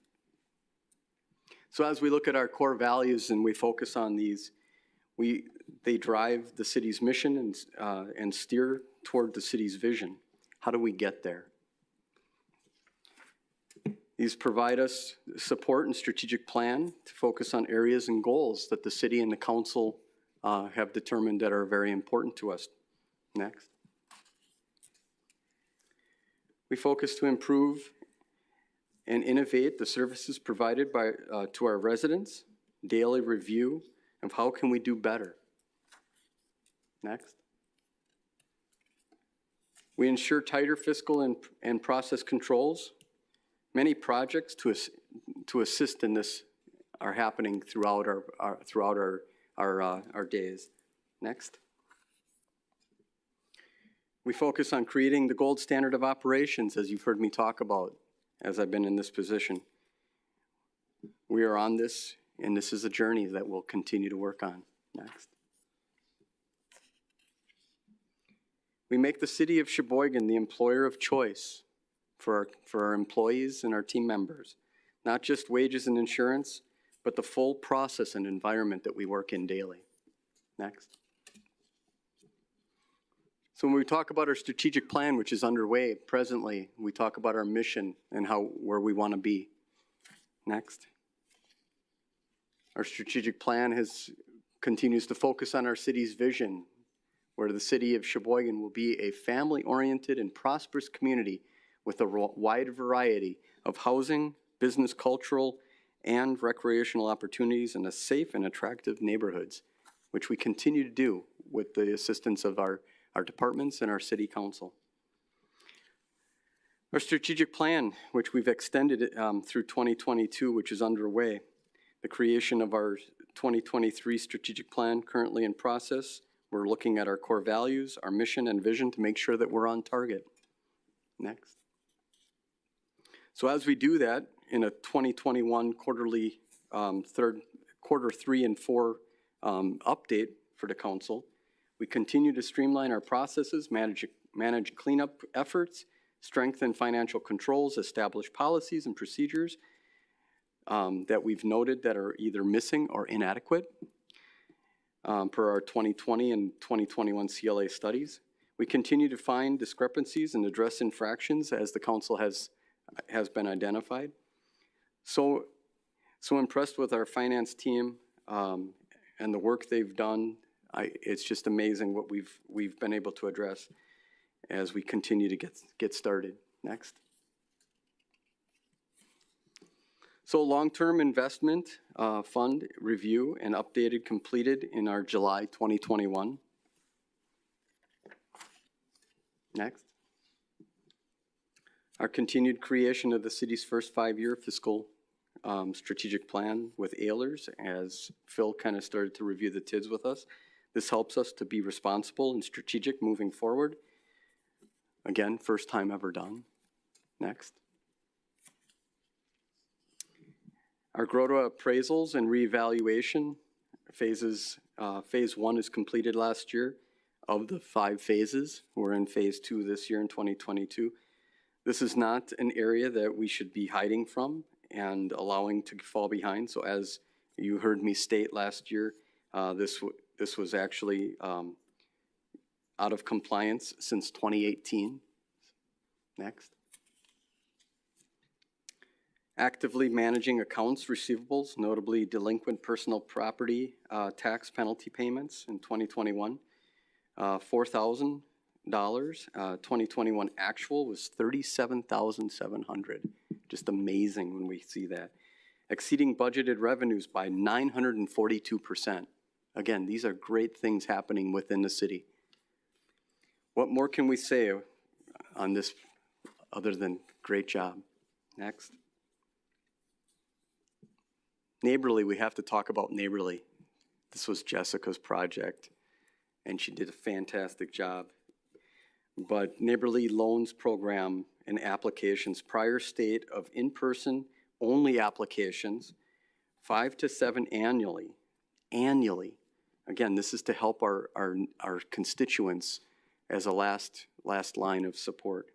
So as we look at our core values and we focus on these, we, they drive the city's mission and, uh, and steer toward the city's vision. How do we get there? These provide us support and strategic plan to focus on areas and goals that the city and the council uh, have determined that are very important to us. Next. We focus to improve and innovate the services provided by, uh, to our residents, daily review of how can we do better. Next. We ensure tighter fiscal and, and process controls. Many projects to, to assist in this are happening throughout our, our, throughout our, our, uh, our days. Next. We focus on creating the gold standard of operations, as you've heard me talk about, as I've been in this position. We are on this, and this is a journey that we'll continue to work on. Next. We make the city of Sheboygan the employer of choice for our, for our employees and our team members. Not just wages and insurance, but the full process and environment that we work in daily. Next. So when we talk about our strategic plan, which is underway presently, we talk about our mission and how, where we want to be. Next. Our strategic plan has, continues to focus on our city's vision, where the city of Sheboygan will be a family-oriented and prosperous community with a wide variety of housing, business, cultural, and recreational opportunities in a safe and attractive neighborhoods, which we continue to do with the assistance of our, our departments and our city council. Our strategic plan, which we've extended um, through 2022, which is underway. The creation of our 2023 strategic plan currently in process. We're looking at our core values, our mission and vision to make sure that we're on target. Next. So as we do that, in a 2021 quarterly, um, third, quarter three and four um, update for the council, we continue to streamline our processes, manage, manage cleanup efforts, strengthen financial controls, establish policies and procedures um, that we've noted that are either missing or inadequate um, per our 2020 and 2021 CLA studies. We continue to find discrepancies and address infractions as the council has, has been identified. So, so impressed with our finance team um, and the work they've done. I, it's just amazing what we've, we've been able to address as we continue to get, get started. Next. So long-term investment uh, fund review and updated completed in our July 2021. Next. Our continued creation of the city's first five-year fiscal um, strategic plan with Ehlers, as Phil kind of started to review the TIDs with us. This helps us to be responsible and strategic moving forward. Again, first time ever done. Next. Our GROTA appraisals and reevaluation phases, uh, phase one is completed last year. Of the five phases, we're in phase two this year in 2022. This is not an area that we should be hiding from and allowing to fall behind. So as you heard me state last year, uh, this, this was actually um, out of compliance since 2018. Next. Actively managing accounts receivables, notably delinquent personal property uh, tax penalty payments in 2021. Uh, $4,000. Uh, 2021 actual was 37,700. Just amazing when we see that. Exceeding budgeted revenues by 942%. Again, these are great things happening within the city. What more can we say on this other than great job? Next. Neighborly, we have to talk about Neighborly. This was Jessica's project, and she did a fantastic job. But Neighborly Loans Program and applications, prior state of in-person only applications, five to seven annually, annually. Again, this is to help our, our, our constituents as a last, last line of support.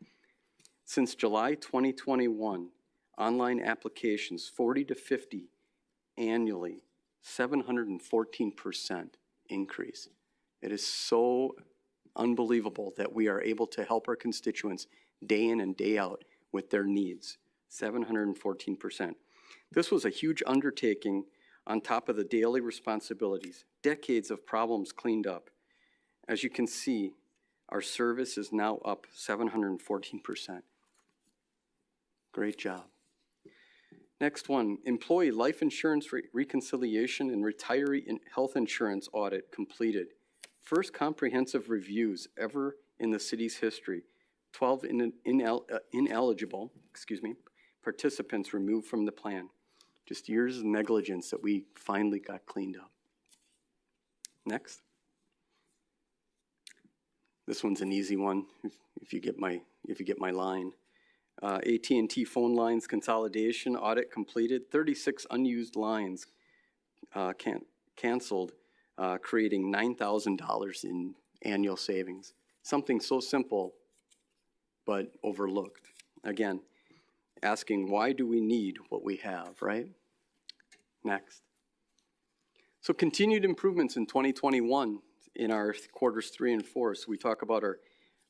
Since July 2021, online applications, 40 to 50 annually, 714% increase. It is so unbelievable that we are able to help our constituents day in and day out with their needs. 714%. This was a huge undertaking on top of the daily responsibilities, decades of problems cleaned up. As you can see, our service is now up 714%. Great job. Next one, employee life insurance re- reconciliation and retiree in- health insurance audit completed. First comprehensive reviews ever in the city's history. 12 in- inel- uh, ineligible, excuse me, participants removed from the plan. Just years of negligence that we finally got cleaned up. Next. This one's an easy one, if, if you get my, if you get my line. uh, at and T phone lines consolidation audit completed, 36 unused lines uh, can, canceled, uh, creating $9,000 in annual savings. Something so simple, but overlooked. Again, asking why do we need what we have, right? Next. So continued improvements in 2021 in our quarters three and four. So we talk about our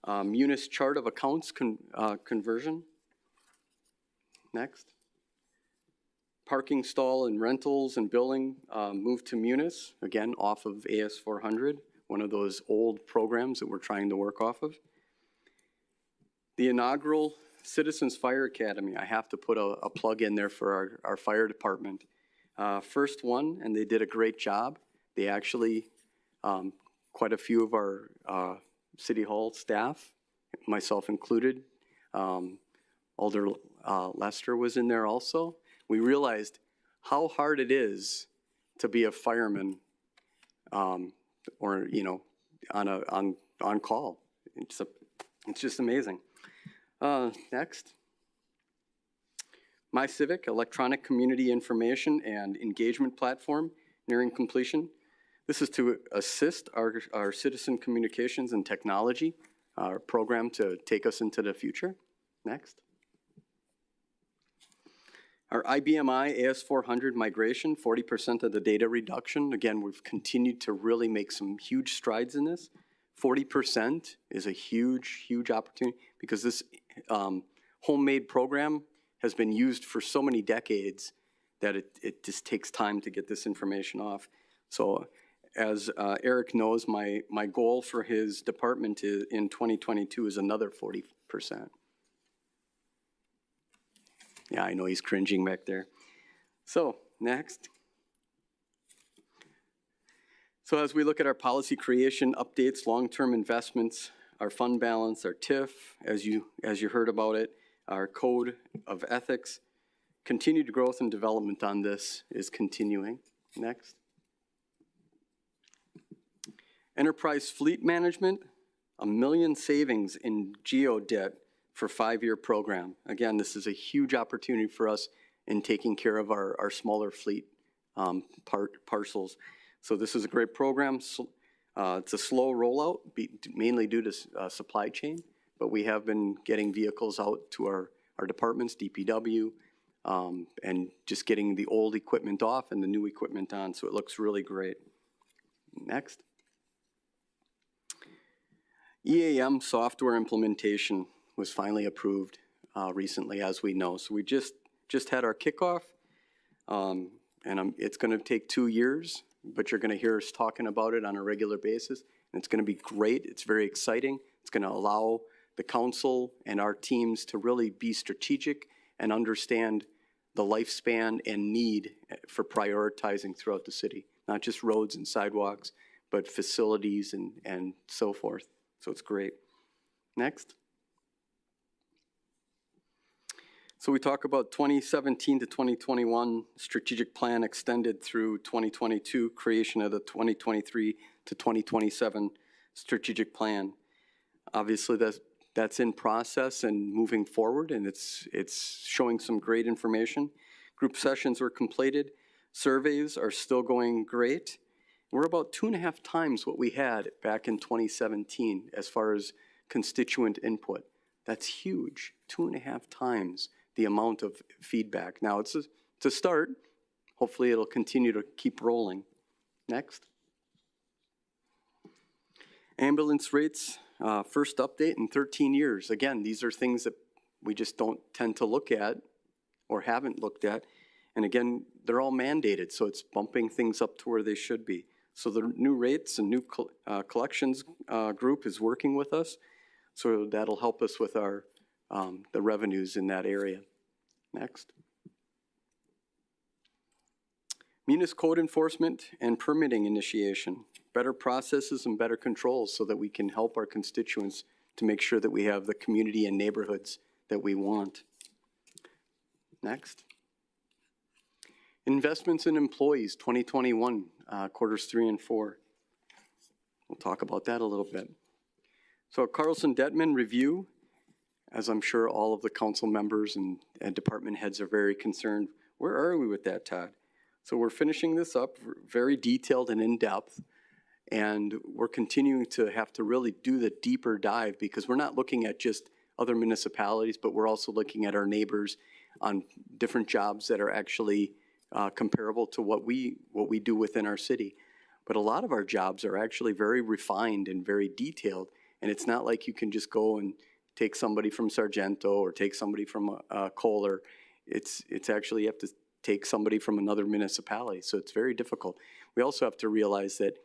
uh, Munis chart of accounts con- uh, conversion. Next. Parking stall and rentals and billing uh, moved to Munis, again, off of AS 400, one of those old programs that we're trying to work off of. The inaugural Citizens Fire Academy, I have to put a, a plug in there for our, our fire department. Uh, first one, and they did a great job. They actually, um, quite a few of our uh, city hall staff, myself included, um, Alder uh, Lester was in there also. We realized how hard it is to be a fireman, um, or you know, on a on on call. It's a, it's just amazing. Uh, next. My Civic Electronic Community Information and Engagement Platform nearing completion. This is to assist our, our citizen communications and technology, our program to take us into the future. Next. Our IBMI AS400 migration, 40% of the data reduction. Again, we've continued to really make some huge strides in this. 40% is a huge, huge opportunity because this um, homemade program has been used for so many decades that it, it just takes time to get this information off. So as uh, Eric knows, my, my goal for his department is, in 2022 is another 40%. Yeah, I know he's cringing back there. So, next. So as we look at our policy creation updates, long-term investments, our fund balance, our TIF, as you, as you heard about it, our code of ethics, continued growth and development on this is continuing. Next. Enterprise fleet management, a million savings in GO debt for five-year program. Again, this is a huge opportunity for us in taking care of our, our smaller fleet um, parcels. So this is a great program. So, uh, it's a slow rollout, mainly due to uh, supply chain, but we have been getting vehicles out to our, our departments, DPW, um, and just getting the old equipment off and the new equipment on, so it looks really great. Next. EAM software implementation was finally approved uh, recently, as we know. So we just, just had our kickoff, um, and um, it's gonna take two years, but you're gonna hear us talking about it on a regular basis. And it's gonna be great, it's very exciting. It's gonna allow the council and our teams to really be strategic and understand the lifespan and need for prioritizing throughout the city. Not just roads and sidewalks, but facilities and, and so forth. So it's great. Next. So we talk about 2017 to 2021 strategic plan extended through 2022, creation of the 2023 to 2027 strategic plan. Obviously, that's, that's in process and moving forward, and it's, it's showing some great information. Group sessions were completed. Surveys are still going great. We're about two and a half times what we had back in 2017 as far as constituent input. That's huge, two and a half times the amount of feedback. Now, it's a, start. Hopefully, it'll continue to keep rolling. Next. Ambulance rates, uh, first update in 13 years. Again, these are things that we just don't tend to look at or haven't looked at. And again, they're all mandated, so it's bumping things up to where they should be. So the new rates and new uh, collections uh, group is working with us. So that'll help us with our, um, the revenues in that area. Next. Munis code enforcement and permitting initiation, better processes and better controls so that we can help our constituents to make sure that we have the community and neighborhoods that we want. Next. Investments in employees, 2021, uh, quarters three and four. We'll talk about that a little bit. So Carlson Dettmann review. As I'm sure all of the council members and, and department heads are very concerned, where are we with that, Todd? So we're finishing this up, very detailed and in-depth, and we're continuing to have to really do the deeper dive because we're not looking at just other municipalities, but we're also looking at our neighbors on different jobs that are actually uh, comparable to what we, what we do within our city. But a lot of our jobs are actually very refined and very detailed, and it's not like you can just go and take somebody from Sargento or take somebody from uh, Kohler. It's, it's actually, you have to take somebody from another municipality, so it's very difficult. We also have to realize that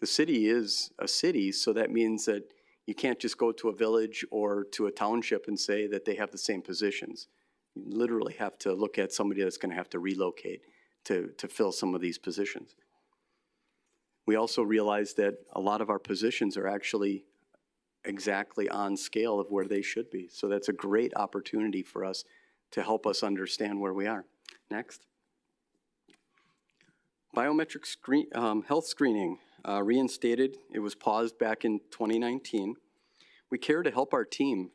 the city is a city, so that means that you can't just go to a village or to a township and say that they have the same positions. You literally have to look at somebody that's gonna have to relocate to, to fill some of these positions. We also realize that a lot of our positions are actually exactly on scale of where they should be. So that's a great opportunity for us to help us understand where we are. Next. Biometric screen, um, health screening, uh, reinstated. It was paused back in 2019. We care to help our team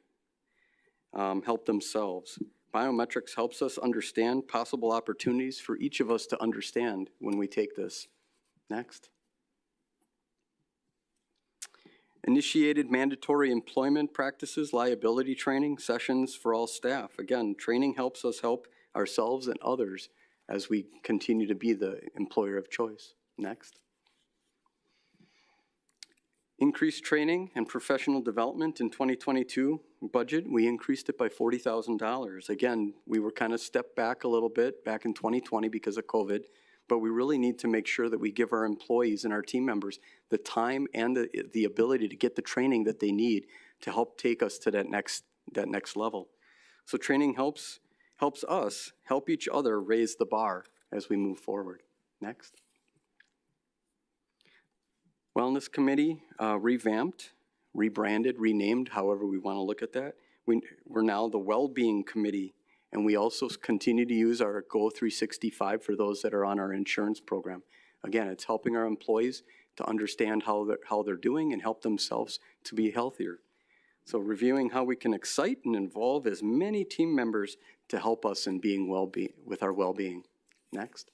um, help themselves. Biometrics helps us understand possible opportunities for each of us to understand when we take this. Next. Initiated mandatory employment practices, liability training sessions for all staff. Again, training helps us help ourselves and others as we continue to be the employer of choice. Next. Increased training and professional development in 2022 budget, we increased it by $40,000. Again, we were kind of stepped back a little bit back in 2020 because of COVID, but we really need to make sure that we give our employees and our team members the time and the, the ability to get the training that they need to help take us to that next, that next level. So training helps, helps us help each other raise the bar as we move forward. Next. Wellness Committee uh, revamped, rebranded, renamed, however we want to look at that. We, we're now the Wellbeing Committee, and we also continue to use our Go 365 for those that are on our insurance program. Again, it's helping our employees to understand how they're, how they're doing and help themselves to be healthier. So reviewing how we can excite and involve as many team members to help us in being well-being, with our well-being. Next.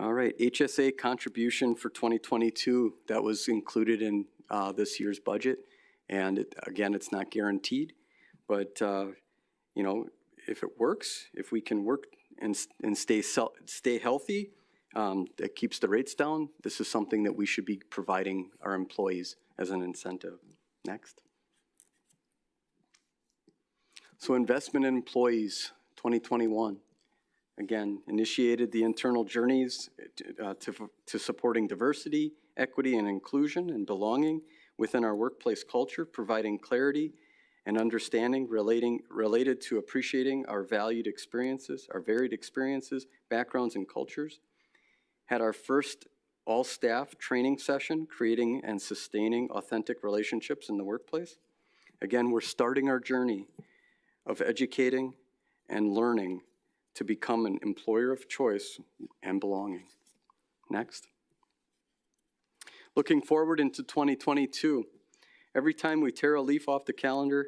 All right, HSA contribution for 2022, that was included in uh, this year's budget. And it- again, it's not guaranteed, but, uh, you know, if it works, if we can work and, and stay, stay healthy, um, that keeps the rates down, this is something that we should be providing our employees as an incentive. Next. So investment in employees, 2021. Again, initiated the internal journeys uh, to, to supporting diversity, equity, and inclusion and belonging within our workplace culture, providing clarity and understanding relating, related to appreciating our valued experiences, our varied experiences, backgrounds, and cultures. Had our first all-staff training session, creating and sustaining authentic relationships in the workplace. Again, we're starting our journey of educating and learning to become an employer of choice and belonging. Next. Looking forward into 2022, every time we tear a leaf off the calendar,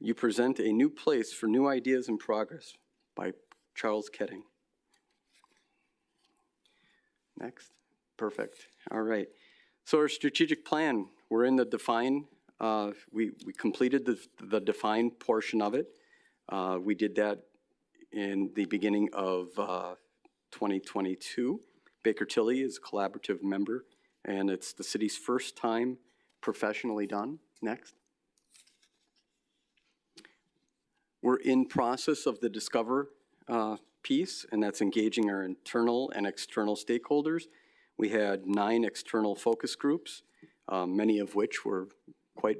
you present a new place for new ideas and progress by Charles Kettering. Next. Perfect. All right. So our strategic plan, we're in the define, uh, we, we completed the, the define portion of it. Uh, we did that in the beginning of uh, 2022. Baker Tilly is a collaborative member, and it's the city's first time professionally done. Next. We're in process of the Discover uh, piece, and that's engaging our internal and external stakeholders. We had nine external focus groups, um, many of which were quite,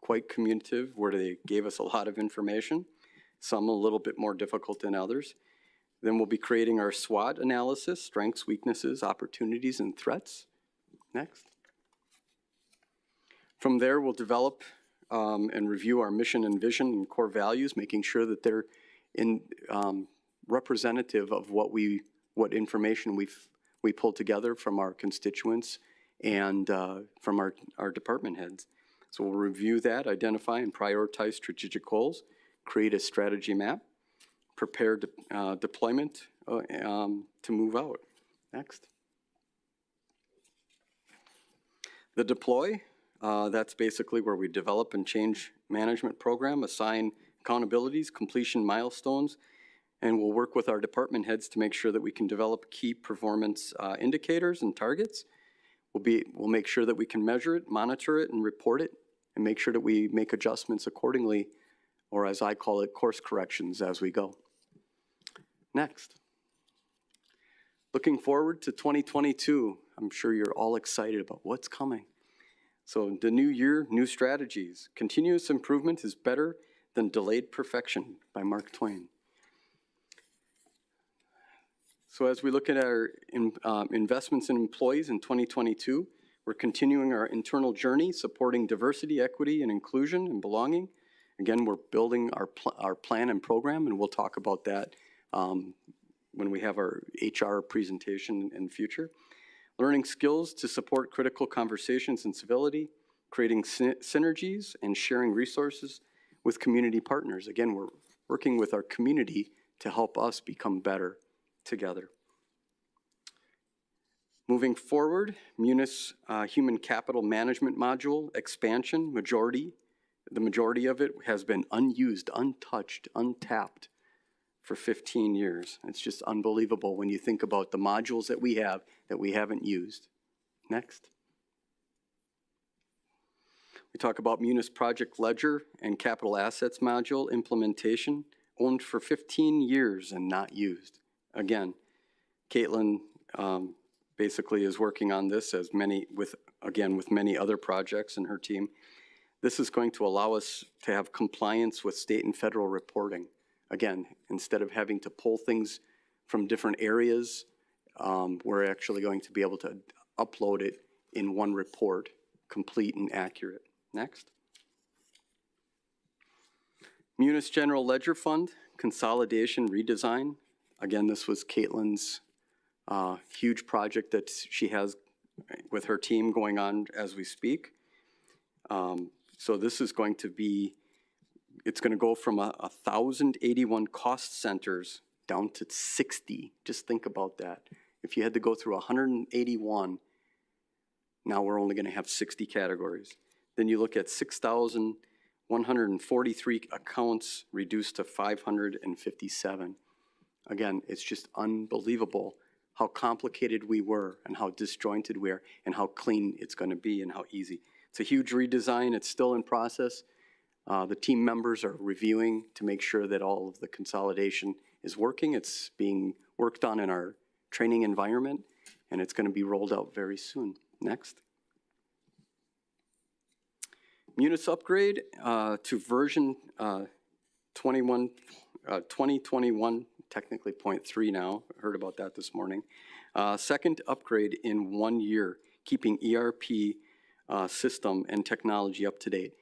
quite communicative, where they gave us a lot of information some a little bit more difficult than others. Then we'll be creating our SWOT analysis, strengths, weaknesses, opportunities, and threats. Next. From there, we'll develop um, and review our mission and vision and core values, making sure that they're in, um, representative of what we, what information we've, we pulled together from our constituents and uh, from our, our department heads. So we'll review that, identify and prioritize strategic goals, create a strategy map, prepare de- uh, deployment uh, um, to move out. Next. The deploy, uh, that's basically where we develop and change management program, assign accountabilities, completion milestones, and we'll work with our department heads to make sure that we can develop key performance uh, indicators and targets. We'll be, we'll make sure that we can measure it, monitor it, and report it, and make sure that we make adjustments accordingly, or as I call it, course corrections as we go. Next. Looking forward to 2022, I'm sure you're all excited about what's coming. So the new year, new strategies. Continuous improvement is better than delayed perfection by Mark Twain. So as we look at our in- um, investments in employees in 2022, we're continuing our internal journey, supporting diversity, equity, and inclusion and belonging. Again, we're building our, pl- our plan and program, and we'll talk about that um, when we have our HR presentation in the future. Learning skills to support critical conversations and civility, creating sy- synergies and sharing resources with community partners. Again, we're working with our community to help us become better together. Moving forward, Munis uh, Human Capital Management Module expansion, majority, the majority of it has been unused, untouched, untapped for 15 years. It's just unbelievable when you think about the modules that we have that we haven't used. Next. We talk about Munis Project Ledger and Capital Assets Module implementation, owned for 15 years and not used. Again, Caitlin um, basically is working on this as many, with, again, with many other projects in her team. This is going to allow us to have compliance with state and federal reporting. Again, instead of having to pull things from different areas, um, we're actually going to be able to upload it in one report, complete and accurate. Next. Munis General Ledger Fund, consolidation redesign. Again, this was Caitlin's uh, huge project that she has with her team going on as we speak. Um, So this is going to be, it's going to go from a a 1,081 cost centers down to 60. Just think about that. If you had to go through 181, now we're only going to have 60 categories. Then you look at 6,143 accounts reduced to 557. Again, it's just unbelievable how complicated we were and how disjointed we are and how clean it's going to be and how easy. It's a huge redesign. It's still in process. Uh, The team members are reviewing to make sure that all of the consolidation is working. It's being worked on in our training environment, and it's going to be rolled out very soon. Next. Munis upgrade uh, to version uh, 21, uh, 2021, technically point three now. Heard about that this morning. Uh, Second upgrade in one year, keeping ERP uh, system and technology up to date.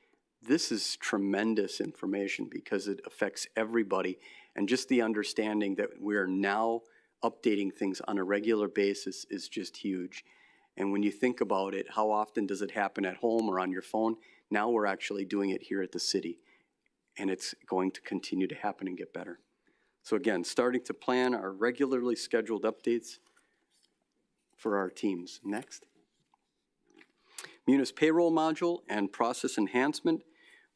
This is tremendous information because it affects everybody. And just the understanding that we're now updating things on a regular basis is just huge. And when you think about it, how often does it happen at home or on your phone? Now we're actually doing it here at the city. And it's going to continue to happen and get better. So again, starting to plan our regularly scheduled updates for our teams. Next. Munis payroll module and process enhancement,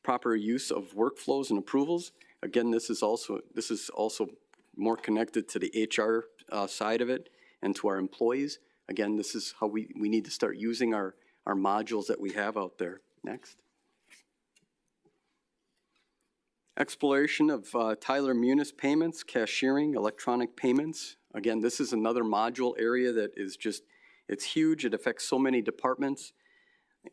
proper use of workflows and approvals. Again, this is also, this is also more connected to the HR uh, side of it and to our employees. Again, this is how we, we need to start using our, our modules that we have out there. Next. Exploration of uh, Tyler Munis payments, cashiering, electronic payments. Again, this is another module area that is just, it's huge. It affects so many departments.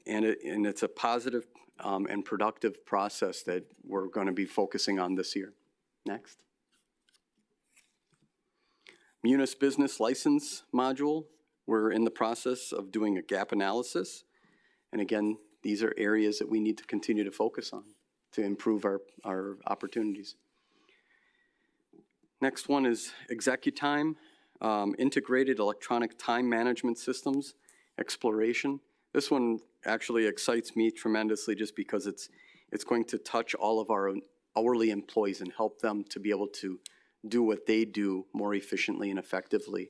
And it, and it's a positive um, and productive process that we're going to be focusing on this year. Next. Munis Business License Module, we're in the process of doing a gap analysis. And again, these are areas that we need to continue to focus on to improve our, our opportunities. Next one is ExecuTime, um, Integrated Electronic Time Management Systems, Exploration. This one actually excites me tremendously just because it's, it's going to touch all of our hourly employees and help them to be able to do what they do more efficiently and effectively.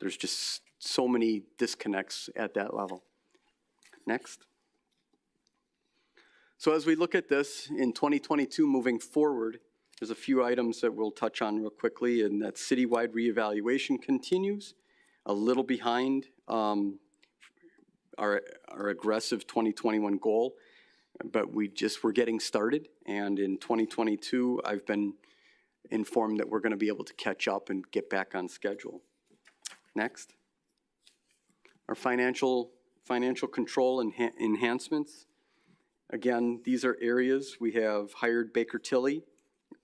There's just so many disconnects at that level. Next. So as we look at this in 2022 moving forward, there's a few items that we'll touch on real quickly, and that citywide reevaluation continues, a little behind um, our, our aggressive 2021 goal, but we just, we're getting started, and in 2022, I've been informed that we're going to be able to catch up and get back on schedule. Next. Our financial, financial control enha- enhancements. Again, these are areas, we have hired Baker Tilly,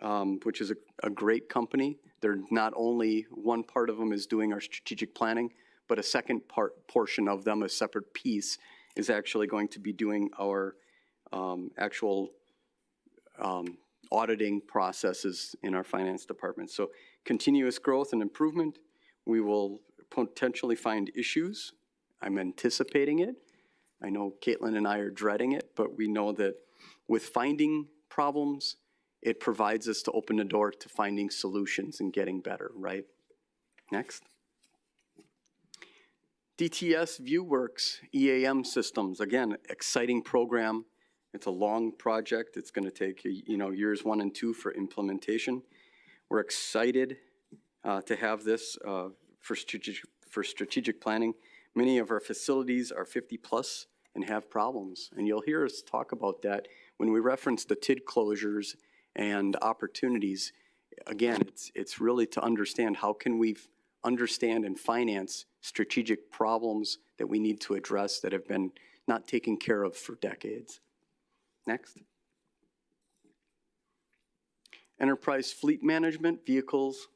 um, which is a, a great company. They're not only, one part of them is doing our strategic planning, but a second part, portion of them, a separate piece, is actually going to be doing our um, actual um, auditing processes in our finance department. So continuous growth and improvement. We will potentially find issues. I'm anticipating it. I know Caitlin and I are dreading it, but we know that with finding problems, it provides us to open the door to finding solutions and getting better, right? Next. DTS VueWorks EAM systems, again, exciting program. It's a long project. It's going to take, you know, years one and two for implementation. We're excited uh, to have this uh, for strategic, for strategic planning. Many of our facilities are 50-plus and have problems, and you'll hear us talk about that when we reference the TID closures and opportunities. Again, it's, it's really to understand how can we understand and finance strategic problems that we need to address that have been not taken care of for decades. Next. Enterprise fleet management, vehicles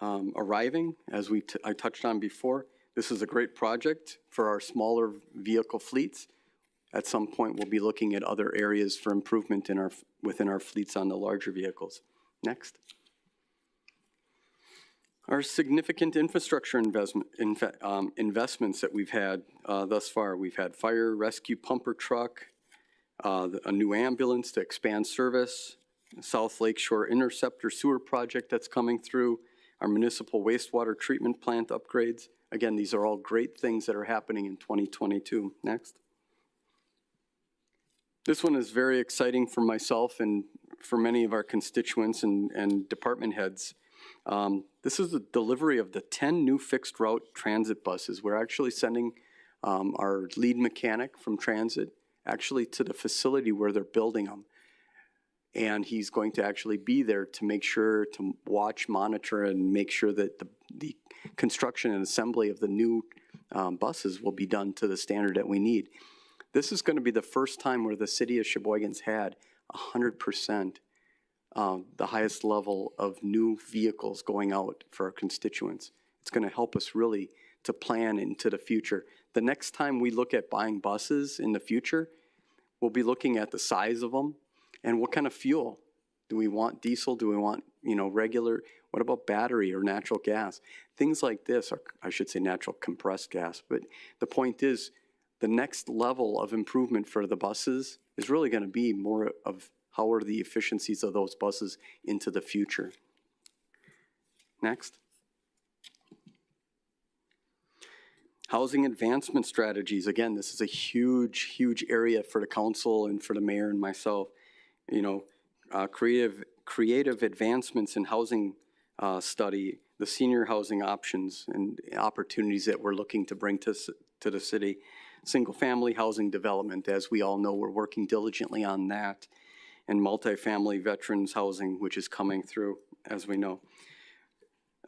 um, arriving, as we, I touched on before. This is a great project for our smaller vehicle fleets. At some point, we'll be looking at other areas for improvement in our, within our fleets on the larger vehicles. Next. Our significant infrastructure investment, inve- um, investments that we've had uh, thus far. We've had fire rescue pumper truck, uh, a new ambulance to expand service, South Lake Shore Interceptor Sewer Project that's coming through, our municipal wastewater treatment plant upgrades. Again, these are all great things that are happening in 2022. Next. This one is very exciting for myself and for many of our constituents and, and department heads. Um, This is the delivery of the 10 new fixed route transit buses. We're actually sending um, our lead mechanic from transit actually to the facility where they're building them. And he's going to actually be there to make sure, to watch, monitor, and make sure that the, the construction and assembly of the new um, buses will be done to the standard that we need. This is going to be the first time where the city of Sheboygan's had 100% um, the highest level of new vehicles going out for our constituents. It's going to help us really to plan into the future. The next time we look at buying buses in the future, we'll be looking at the size of them and what kind of fuel. Do we want diesel? Do we want, you know, regular? What about battery or natural gas? Things like this, or I should say natural compressed gas. But the point is, the next level of improvement for the buses is really going to be more of how are the efficiencies of those buses into the future. Next. Housing advancement strategies. Again, this is a huge, huge area for the council and for the mayor and myself. You know, uh, creative, creative advancements in housing uh, study, the senior housing options and opportunities that we're looking to bring to, to the city. Single-family housing development, as we all know, we're working diligently on that. And multifamily veterans housing, which is coming through, as we know.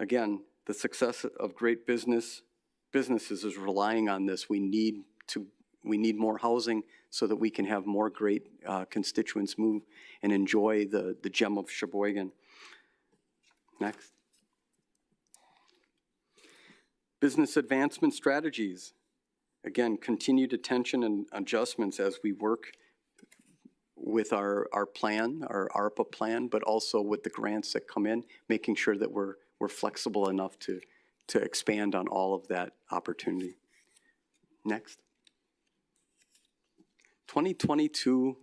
Again, the success of great business, businesses is relying on this. We need to, we need more housing so that we can have more great uh, constituents move and enjoy the, the gem of Sheboygan. Next. Business advancement strategies. Again, continued attention and adjustments as we work with our, our plan, our ARPA plan, but also with the grants that come in, making sure that we're, we're flexible enough to, to expand on all of that opportunity. Next. 2022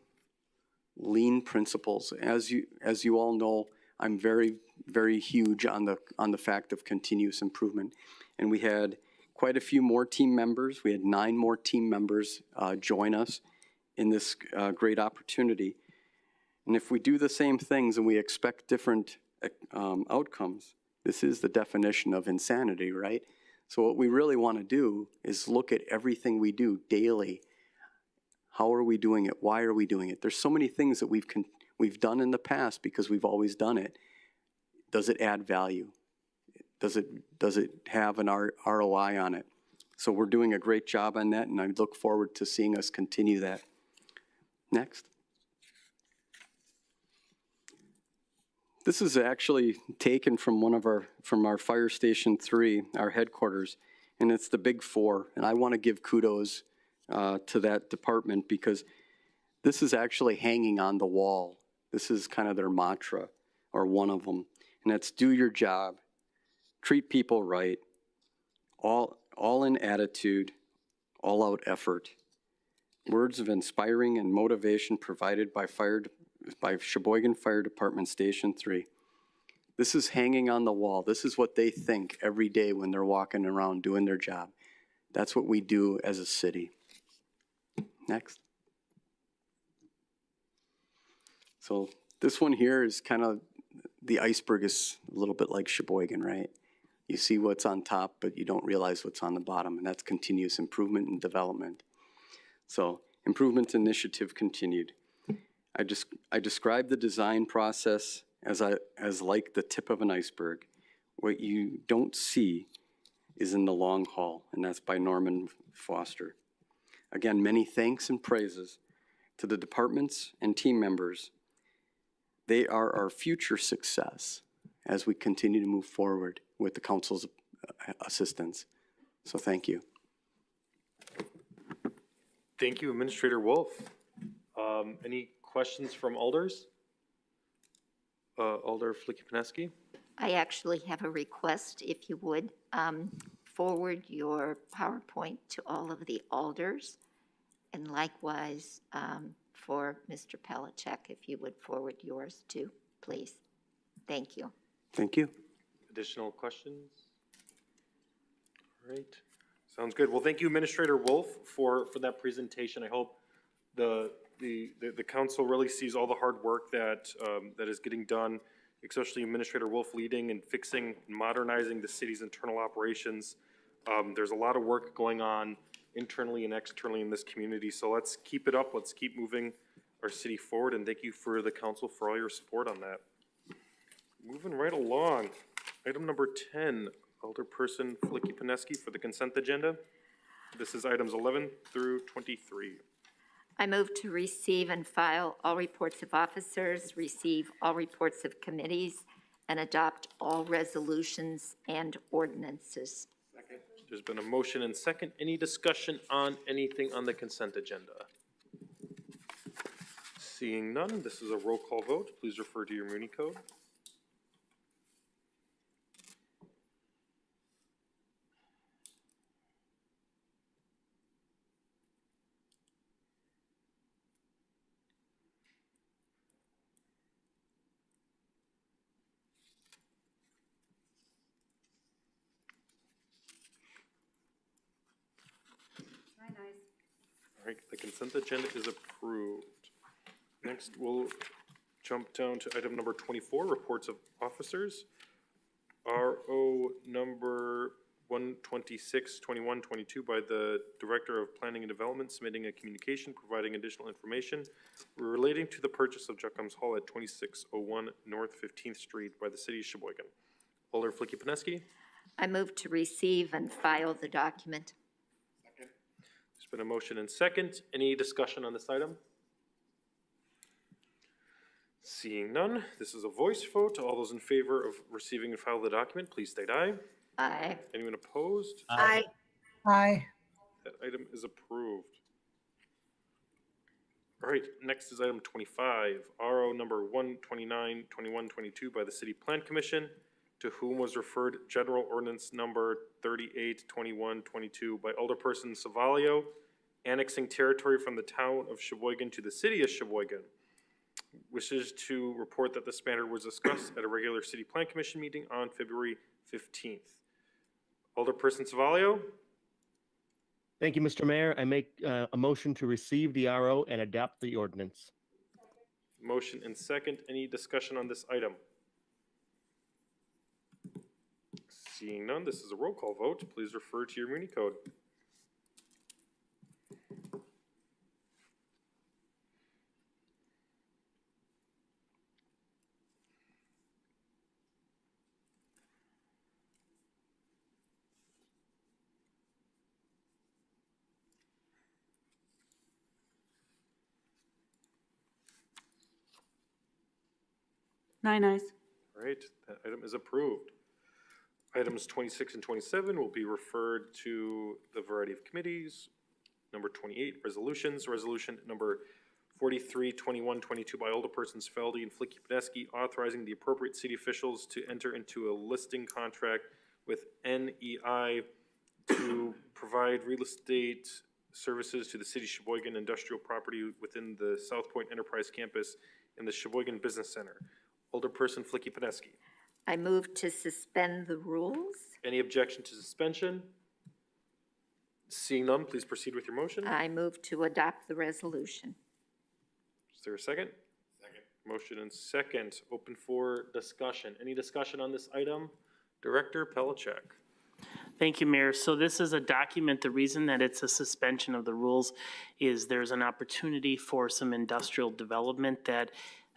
lean principles. As you, as you all know, I'm very, very huge on the, on the fact of continuous improvement. And we had quite a few more team members. We had nine more team members uh, join us in this uh, great opportunity. And if we do the same things and we expect different um, outcomes, this is the definition of insanity, right? So what we really want to do is look at everything we do daily. How are we doing it? Why are we doing it? There's so many things that we've we've done in the past because we've always done it. Does it add value? Does it does it have an R- ROI on it? So we're doing a great job on that, and I look forward to seeing us continue that. Next. This is actually taken from one of our, from our Fire Station Three, our headquarters, and it's the Big Four. And I want to give kudos uh, to that department because this is actually hanging on the wall. This is kind of their mantra, or one of them, and that's do your job, treat people right, all, all in attitude, all out effort. Words of inspiring and motivation provided by fire, by Sheboygan Fire Department Station Three. This is hanging on the wall. This is what they think every day when they're walking around doing their job. That's what we do as a city. Next. So this one here is kind of, the iceberg is a little bit like Sheboygan, right? You see what's on top, but you don't realize what's on the bottom, and that's continuous improvement and development. So improvement initiative continued. I just, I described the design process as I, as like the tip of an iceberg. What you don't see is in the long haul, and that's by Norman Foster. Again, many thanks and praises to the departments and team members. They are our future success as we continue to move forward with the council's uh, assistance. So thank you. Thank you, Administrator Wolf. Um, any questions from alders? Uh, Alder Filicky-Peneski? I actually have a request, if you would, um, forward your PowerPoint to all of the alders. And likewise, um, for Mr. Pelishek, if you would forward yours too, please. Thank you. Thank you. Additional questions? All right, sounds good. Well, thank you, Administrator Wolf, for, for that presentation. I hope the, the, the, the council really sees all the hard work that, um, that is getting done, especially Administrator Wolf leading and fixing, and modernizing the city's internal operations. Um, there's a lot of work going on internally and externally in this community, so let's keep it up. Let's keep moving our city forward, and thank you for the council for all your support on that. Moving right along, item number ten, Alderperson Filicky Peneski for the consent agenda. This is items eleven through twenty-three. I move to receive and file all reports of officers, receive all reports of committees, and adopt all resolutions and ordinances. Second. There's been a motion and second. Any discussion on anything on the consent agenda? Seeing none, this is a roll call vote. Please refer to your Muni code. All right, the consent agenda is approved. Next, we'll jump down to item number twenty-four, reports of officers. RO number one twenty-six, twenty-one, twenty-two by the Director of Planning and Development submitting a communication providing additional information relating to the purchase of Juckham's Hall at twenty-six oh one North Fifteenth Street by the City of Sheboygan. Alder Filicky Peneski, I move to receive and file the document. There's been a motion and second. Any discussion on this item? Seeing none, this is a voice vote. All those in favor of receiving and file the document, please state aye. Aye. Anyone opposed? Aye. Aye. That item is approved. All right, next is item twenty-five, RO number one twenty-nine, twenty-one, twenty-two by the City Plan Commission, to whom was referred General Ordinance Number thirty-eight, twenty-one, twenty-two by Alderperson Savaglio, annexing territory from the town of Sheboygan to the city of Sheboygan. Wishes to report that this matter was discussed at a regular city plan commission meeting on February fifteenth. Alderperson Savaglio, Thank you, Mr. Mayor. I make uh, a motion to receive the RO and adopt the ordinance. motion and second. Any discussion on this item? Seeing none, this is a roll call vote. Please refer to your Muni code. Nine ayes. All right, that item is approved. Items twenty-six and twenty-seven will be referred to the variety of committees. Number twenty-eight, resolutions, resolution number forty-three, twenty-one, twenty-two by Alderpersons Felde and Filicky Peneski, authorizing the appropriate city officials to enter into a listing contract with NAI to provide real estate services to the city Sheboygan industrial property within the South Point Enterprise Campus in the Sheboygan Business Center. Alderperson Filicky Peneski. I move to suspend the rules. Any objection to suspension? Seeing none, please proceed with your motion. I move to adopt the resolution. Is there a second? Second. Motion and second, open for discussion. Any discussion on this item? Director Pelishek. Thank you, Mayor. So this is a document, the reason that it's a suspension of the rules is there's an opportunity for some industrial development that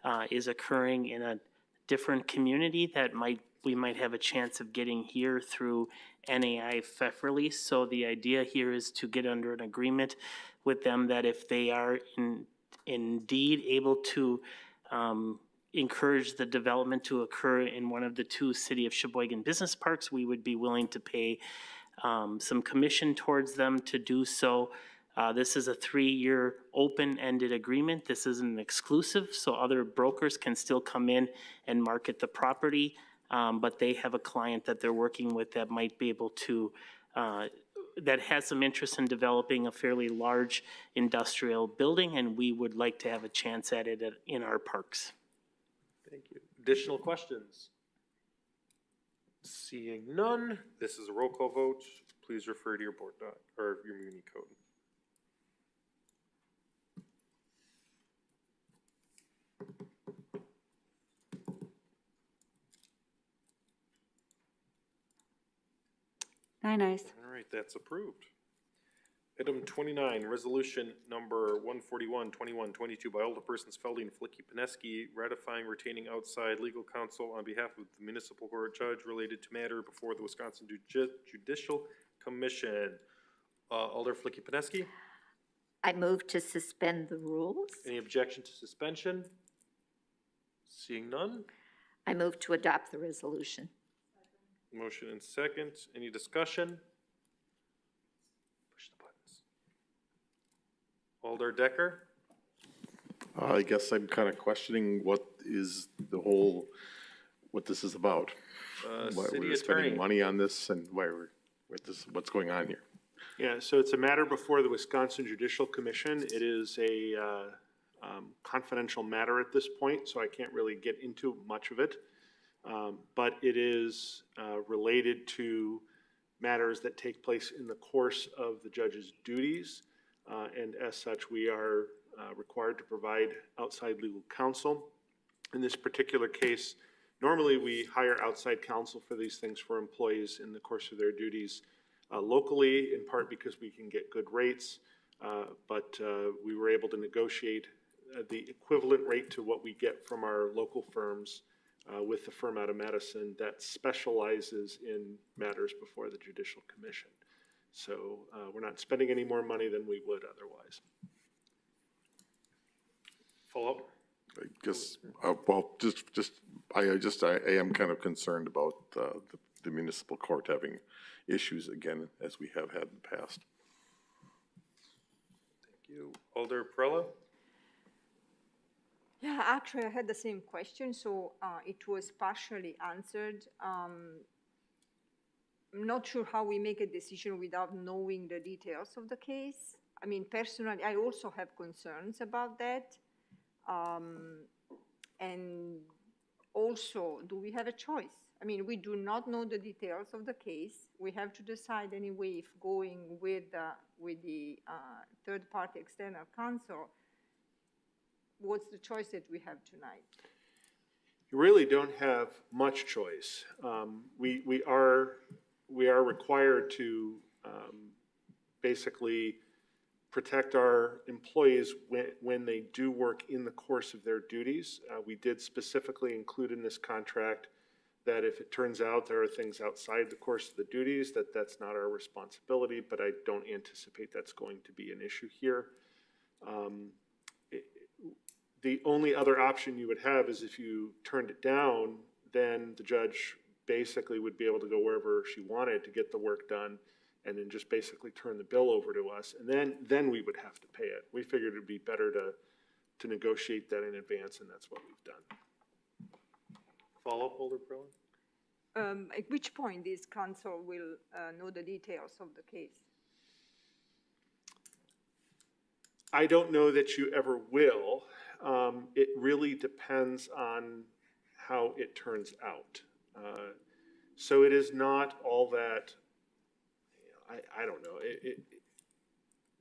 uh, is occurring in a different community that might, we might have a chance of getting here through NAI Pfefferle. So the idea here is to get under an agreement with them that if they are in, indeed able to um, encourage the development to occur in one of the two City of Sheboygan business parks, we would be willing to pay um, some commission towards them to do so. Uh, This is a three-year open-ended agreement. This isn't exclusive, so other brokers can still come in and market the property. um, But they have a client that they're working with that might be able to, uh, that has some interest in developing a fairly large industrial building, and we would like to have a chance at it at- in our parks. Thank you. Additional questions? Seeing none, this is a roll call vote. Please refer to your board doc, or your Muni code. Nine ayes. All right, that's approved. Item twenty-nine, resolution number 141, 21, 22 by Alderpersons Felde and Filicky Peneski, ratifying retaining outside legal counsel on behalf of the municipal court judge related to matter before the Wisconsin Judi- Judicial Commission. Uh, Alder Filicky Peneski, I move to suspend the rules. any objection to suspension? Seeing none, I move to adopt the resolution. Motion and second, any discussion? Push the buttons. Alder Dekker? I guess I'm kind of questioning what is the whole, what this is about. Uh, Why city we're spending money on this and why we're, what this, what's going on here? Yeah, so it's a matter before the Wisconsin Judicial Commission. It is a uh, um, confidential matter at this point, so I can't really get into much of it. Um, But it is uh, related to matters that take place in the course of the judge's duties. Uh, And as such, we are uh, required to provide outside legal counsel. In this particular case, normally we hire outside counsel for these things for employees in the course of their duties uh, locally, in part because we can get good rates. uh, But uh, we were able to negotiate the equivalent rate to what we get from our local firms uh, with the firm out of Madison that specializes in matters before the Judicial Commission. So uh, we're not spending any more money than we would otherwise. Follow-up? I guess, uh, well, just, just, I I just, I I am kind of concerned about uh, the- the municipal court having issues again, as we have had in the past. Thank you. Alder Perrella? Yeah, actually, I had the same question, so uh, it was partially answered. Um, I'm not sure how we make a decision without knowing the details of the case. I mean, personally, I also have concerns about that. Um, and also, do we have a choice? I mean, we do not know the details of the case. We have to decide anyway if going with, uh, with the uh, third-party external counsel, what's the choice that we have tonight? You really don't have much choice. Um, we, we are, we are required to, um, basically protect our employees when, when they do work in the course of their duties. Uh, we did specifically include in this contract that if it turns out there are things outside the course of the duties, that that's not our responsibility, but I don't anticipate that's going to be an issue here. Um, The only other option you would have is if you turned it down, then the judge basically would be able to go wherever she wanted to get the work done and then just basically turn the bill over to us, and then, then we would have to pay it. We figured it'd be better to, to negotiate that in advance, and that's what we've done. Follow-up, Alder Berlin? Um, At which point this council will uh, know the details of the case? I don't know that you ever will. Um, it really depends on how it turns out. Uh, So it is not all that, I, I don't know, it, it,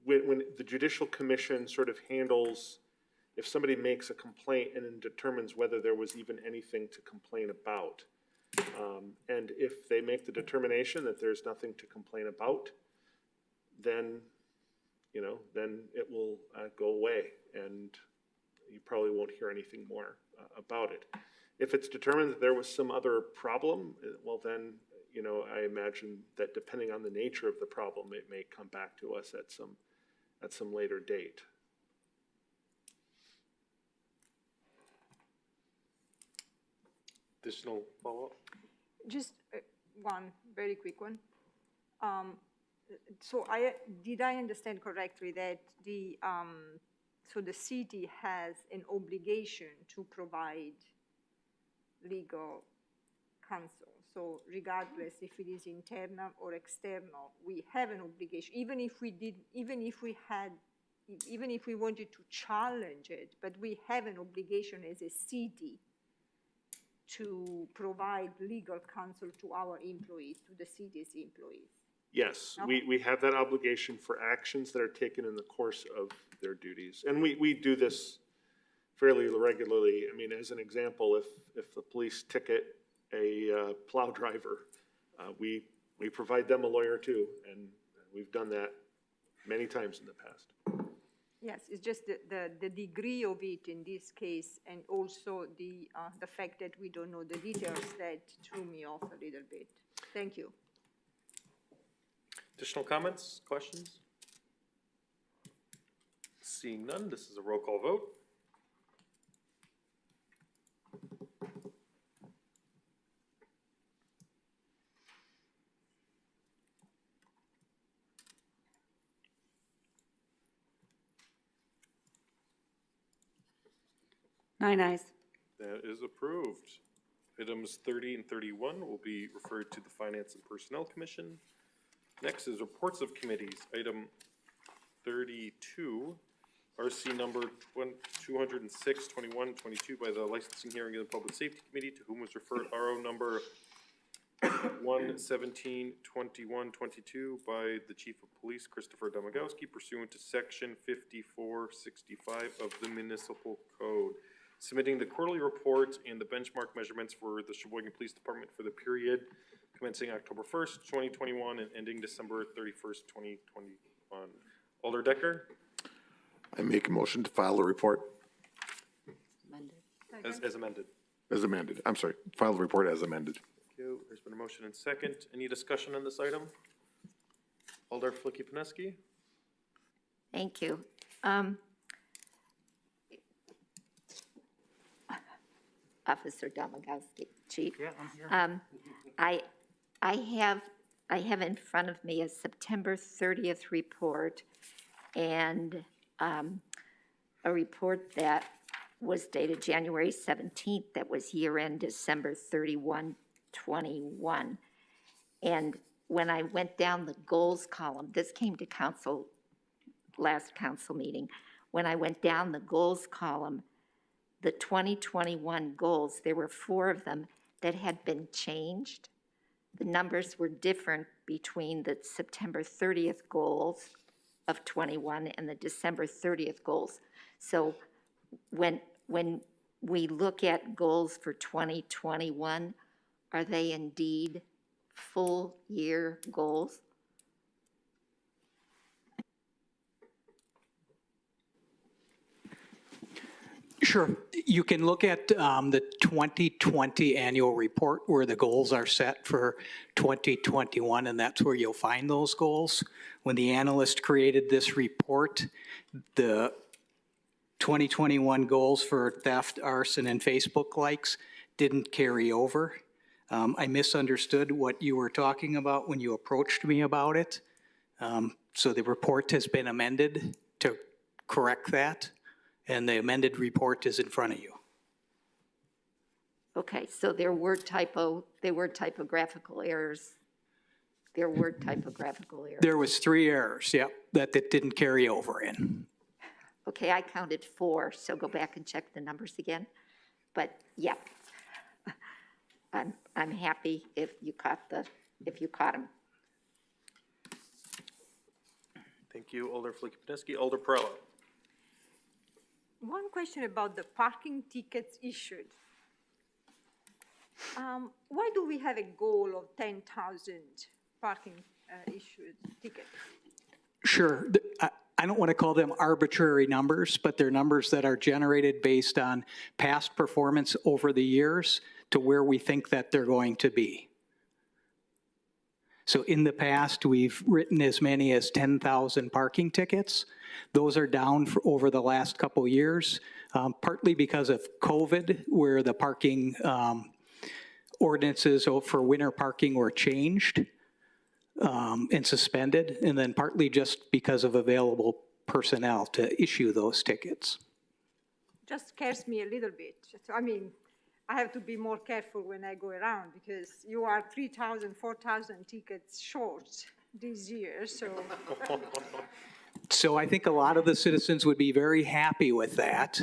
when, when the judicial commission sort of handles, if somebody makes a complaint and then determines whether there was even anything to complain about. Um, and if they make the determination that there's nothing to complain about, then you know, then it will uh, go away and you probably won't hear anything more uh, about it. If it's determined that there was some other problem, uh, well then, you know, I imagine that depending on the nature of the problem, it may come back to us at some, at some later date. Additional follow-up? Just uh, one very quick one. Um, So I, did I understand correctly that the, um, so the city has an obligation to provide legal counsel? So regardless if it is internal or external, we have an obligation, even if we did, even if we had, even if we wanted to challenge it, but we have an obligation as a city to provide legal counsel to our employees, to the city's employees. Yes, we, we have that obligation for actions that are taken in the course of their duties. And we, we do this fairly regularly. I mean, as an example, if, if the police ticket a uh, plow driver, uh, we, we provide them a lawyer too, and we've done that many times in the past. Yes, it's just the, the, the degree of it in this case, and also the, uh, the fact that we don't know the details that threw me off a little bit. Thank you. Additional comments, questions? Seeing none, this is a roll call vote. Nine ayes. That is approved. Items thirty and thirty-one will be referred to the Finance and Personnel Commission. Next is reports of committees. Item thirty-two, RC number 206, 21, 22 by the Licensing Hearing and Public Safety Committee, to whom was referred RO number 117, 21, 22 by the Chief of Police Christopher Domagalski pursuant to section fifty-four sixty-five of the Municipal Code submitting the quarterly report and the benchmark measurements for the Sheboygan Police Department for the period commencing October first, twenty twenty-one and ending December thirty-first, twenty twenty-one. Alder Dekker, I make a motion to file a report as, as amended. as amended. I'm sorry, file the report as amended. Thank you. There's been a motion and second. Any discussion on this item? Alder Filicky Peneski? Thank you. Um, [LAUGHS] Officer Domagalski, Chief. Yeah, I'm here. Um, I, I have, I have in front of me a September 30th report and um, a report that was dated January 17th, that was year-end December 31, 21. And when I went down the goals column, this came to council last council meeting. When I went down the goals column, the 2021 goals, there were four of them that had been changed. The numbers were different between the September 30th goals of 21 and the December 30th goals. So when, when we look at goals for 2021, are they indeed full-year goals? Sure. You can look at um, the 2020 annual report where the goals are set for 2021, and that's where you'll find those goals. When the analyst created this report, the 2021 goals for theft, arson, and Facebook likes didn't carry over. Um, I misunderstood what you were talking about when you approached me about it. Um, So the report has been amended to correct that, and the amended report is in front of you. Okay, so there were typo, there were typographical errors. There were typographical errors. There was three errors, yep, that, that didn't carry over in. Okay, I counted four, so go back and check the numbers again. But, yeah. I'm, I'm happy if you caught the, if you caught them. Thank you, Alder Flippinski. Alder Perrella. One question about the parking tickets issued. Um, Why do we have a goal of 10,000 parking uh, issued tickets? Sure, I, I don't want to call them arbitrary numbers, but they're numbers that are generated based on past performance over the years to where we think that they're going to be. So in the past, we've written as many as 10,000 parking tickets. Those are down over the last couple years, um, partly because of COVID, where the parking um, ordinances for winter parking were changed um, and suspended, and then partly just because of available personnel to issue those tickets. Just scares me a little bit. I mean, I have to be more careful when I go around because you are 3,000, 4,000 tickets short this year, so. [LAUGHS] So I think a lot of the citizens would be very happy with that.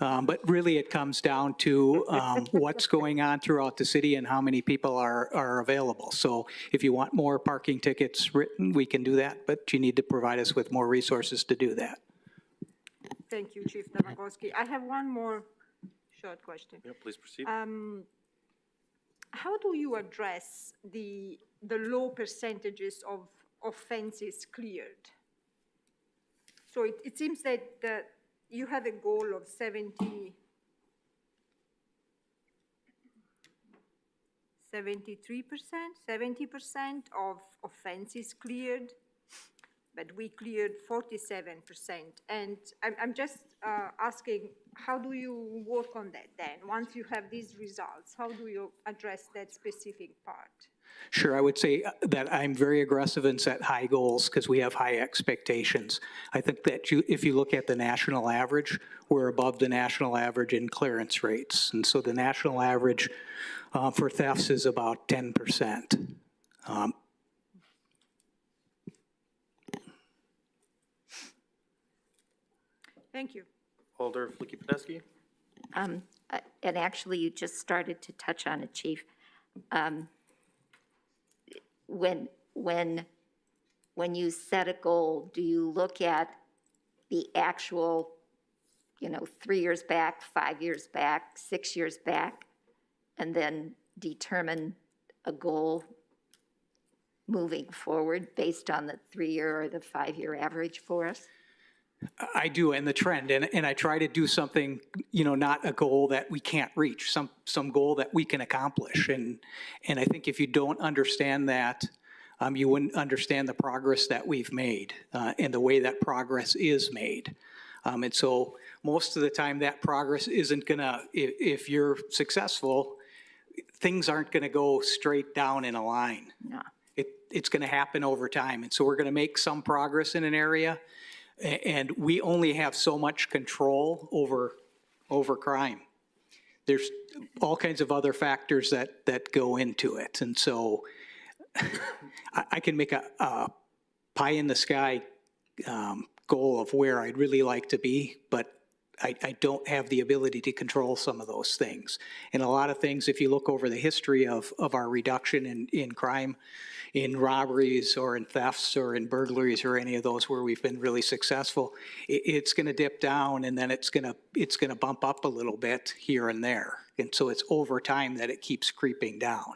Um, But really, it comes down to um, [LAUGHS] what's going on throughout the city and how many people are, are available. So if you want more parking tickets written, we can do that, but you need to provide us with more resources to do that. Thank you, Chief Domagalski. I have one more short question. Yeah, please proceed. Um, How do you address the, the low percentages of offenses cleared? So it, it seems that, that you have a goal of 70, 73%, 70% of offenses cleared, but we cleared 47%. And I'm, I'm just uh, asking, how do you work on that then? Once you have these results, how do you address that specific part? Sure, I would say uh, that I'm very aggressive and set high goals because we have high expectations. I think that you, if you look at the national average, we're above the national average in clearance rates. And so the national average uh, for thefts is about 10%. Um, Thank you. Alder Flippinski. Um, uh, And actually, you just started to touch on it, Chief. Um, When, when, when you set a goal, do you look at the actual, you know, three years back, five years back, six years back, and then determine a goal moving forward based on the three-year or the five-year average for us? I do, and the trend, and, and I try to do something, you know, not a goal that we can't reach, some, some goal that we can accomplish. And, and I think if you don't understand that, um, you wouldn't understand the progress that we've made, uh, and the way that progress is made. Um, and so most of the time that progress isn't gonna, if, if you're successful, things aren't gonna go straight down in a line. No. It, it's gonna happen over time. And so we're gonna make some progress in an area, And we only have so much control over, over crime. There's all kinds of other factors that, that go into it. And so [LAUGHS] I, I can make a, a pie in the sky um, goal of where I'd really like to be, but I, I don't have the ability to control some of those things. And a lot of things, if you look over the history of, of our reduction in, in crime, in robberies or in thefts or in burglaries or any of those where we've been really successful, it's gonna dip down and then it's gonna, it's gonna bump up a little bit here and there. And so it's over time that it keeps creeping down.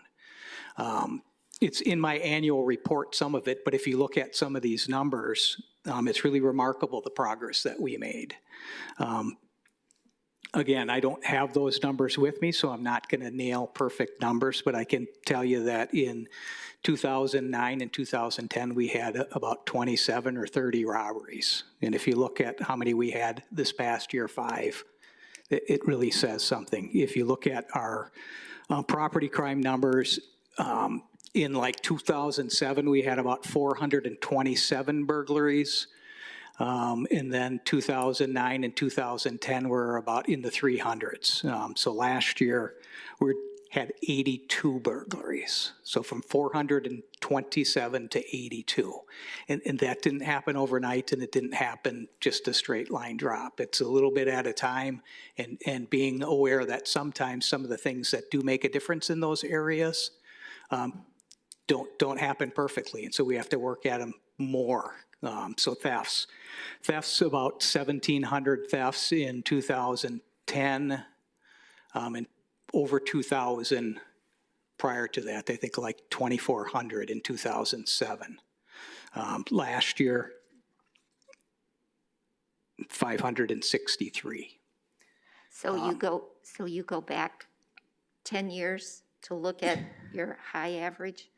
Um, It's in my annual report, some of it, but if you look at some of these numbers, um, it's really remarkable the progress that we made. Um, Again, I don't have those numbers with me, so I'm not going to nail perfect numbers, but I can tell you that in 2009 and 2010, we had about 27 or 30 robberies. And if you look at how many we had this past year, five, it, really says something. If you look at our uh, property crime numbers, um, in like 2007, we had about 427 burglaries. Um, And then 2009 and 2010 were about in the 300s. Um, So last year, we had 82 burglaries. So from 427 to 82. And, and that didn't happen overnight, and it didn't happen just a straight line drop. It's a little bit at a time, and, and being aware that sometimes some of the things that do make a difference in those areas um, don't, don't happen perfectly, and so we have to work at them more. Um, So thefts, thefts, about 1,700 thefts in 2010, um, and over 2,000 prior to that, I think like 2,400 in 2007. Um, Last year, 563. So you go, so you go back 10 years to look at your high average?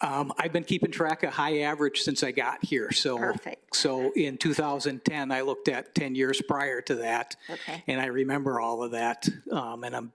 Um, I've been keeping track of high average since I got here, so. Perfect. So in 2010, I looked at 10 years prior to that. Okay. And I remember all of that, um, and I'm,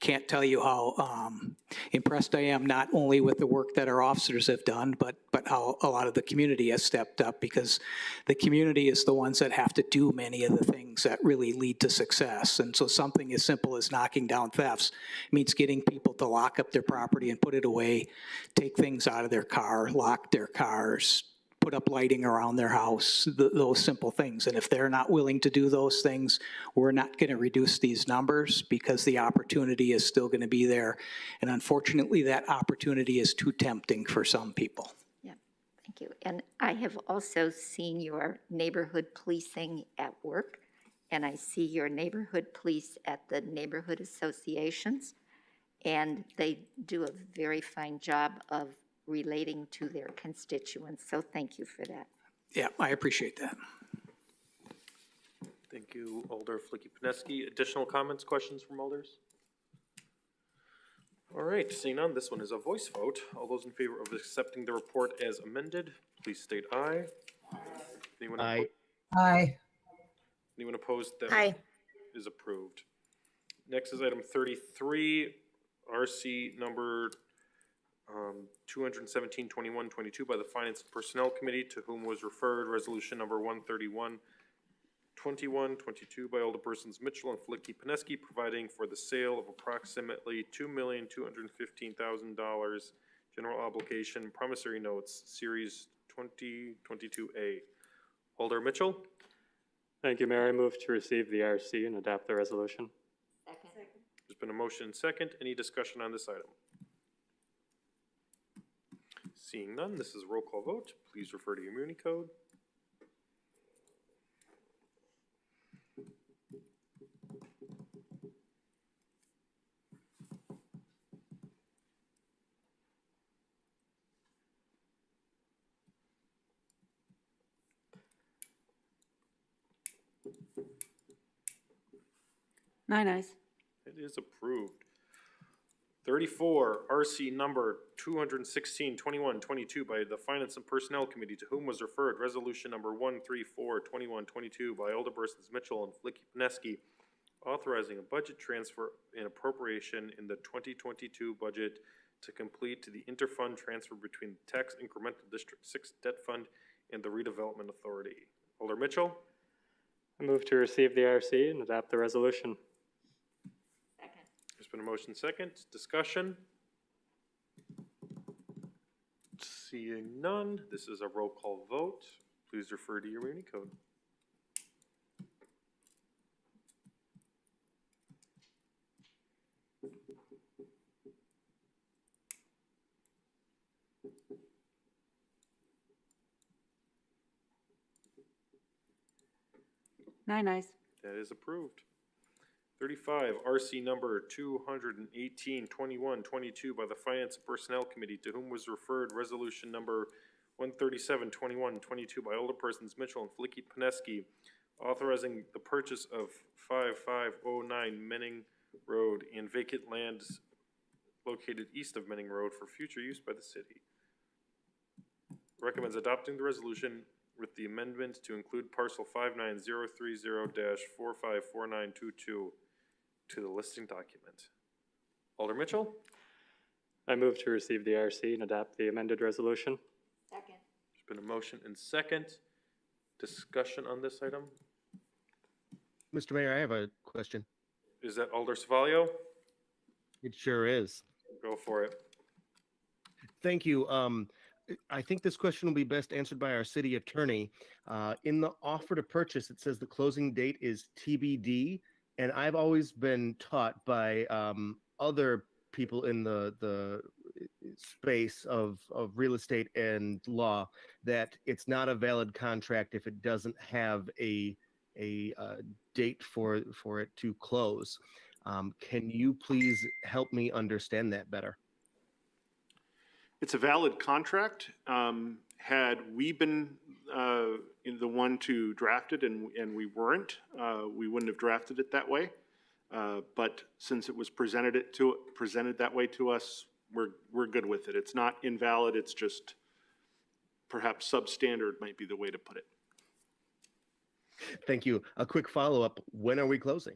can't tell you how, um, impressed I am, not only with the work that our officers have done, but, but how a lot of the community has stepped up, because the community is the ones that have to do many of the things that really lead to success. And so something as simple as knocking down thefts means getting people to lock up their property and put it away, take things out of their car, lock their cars, put up lighting around their house, th- those simple things. And if they're not willing to do those things, we're not going to reduce these numbers because the opportunity is still going to be there. And unfortunately, that opportunity is too tempting for some people. Yeah, thank you. And I have also seen your neighborhood policing at work, and I see your neighborhood police at the neighborhood associations, and they do a very fine job of relating to their constituents, so thank you for that. Yeah, I appreciate that. Thank you, Alder Filicky Peneski. Additional comments, questions from alders? All right, seeing none, this one is a voice vote. All those in favor of accepting the report as amended, please state aye. Anyone Aye. opposed? Aye. Anyone opposed? That Aye. Is approved. Next is item thirty-three, RC number um, 217-21-22 by the Finance and Personnel Committee, to whom was referred resolution number 131, 21, 22 by Alderpersons Mitchell and Filicky Peneski, providing for the sale of approximately two million, two hundred and fifteen thousand dollars general obligation promissory notes, series twenty twenty-two A. Alder Mitchell, Thank you, Mayor. I move to receive the RC and adopt the resolution. there's been a motion and second. Any discussion on this item? Seeing none, this is a roll call vote. Please refer to your Muni code. Nine ayes. It is approved. Thirty-four, RC number 216-21-22 by the Finance and Personnel Committee, to whom was referred resolution number 134-21-22 by Alderpersons Mitchell and Filicky Peneski, authorizing a budget transfer and appropriation in the twenty twenty-two budget to complete the interfund transfer between the Tax Incremental District Six Debt Fund and the Redevelopment Authority. Alder Mitchell, I move to receive the RC and adopt the resolution. There's been a motion second, discussion. Seeing none, this is a roll call vote. please refer to your Muni code. Nine ayes. That is approved. Thirty-five, RC number two hundred and eighteen, twenty-one, twenty-two by the Finance and Personnel Committee, to whom was referred resolution number one thirty-seven, twenty-one, twenty-two by Alderpersons Mitchell and Filicky Peneski, authorizing the purchase of five-five-oh-nine Menning Road and vacant lands located east of Menning Road for future use by the city. Recommends adopting the resolution with the amendment to include parcel five nine zero three zero dash four five four nine two two to the listing document. Alder Mitchell, I move to receive the RC and adopt the amended resolution. Second. there's been a motion and second. Discussion on this item? Mr. Mayor, I have a question. Is that Alder Savaglio? It sure is. Go for it. Thank you. Um, I think this question will be best answered by our city attorney. Uh, in the offer to purchase, it says the closing date is TBD. And I've always been taught by um, other people in the, the space of, of real estate and law that it's not a valid contract if it doesn't have a, a uh, date for, for it to close. Um, can you please help me understand that better? It's a valid contract. Um, Had we been uh, the one to draft it and, and we weren't, uh, we wouldn't have drafted it that way. Uh, But since it was presented it to, presented that way to us, we're, we're good with it. It's not invalid, it's just perhaps substandard might be the way to put it. Thank you. A quick follow-up. When are we closing?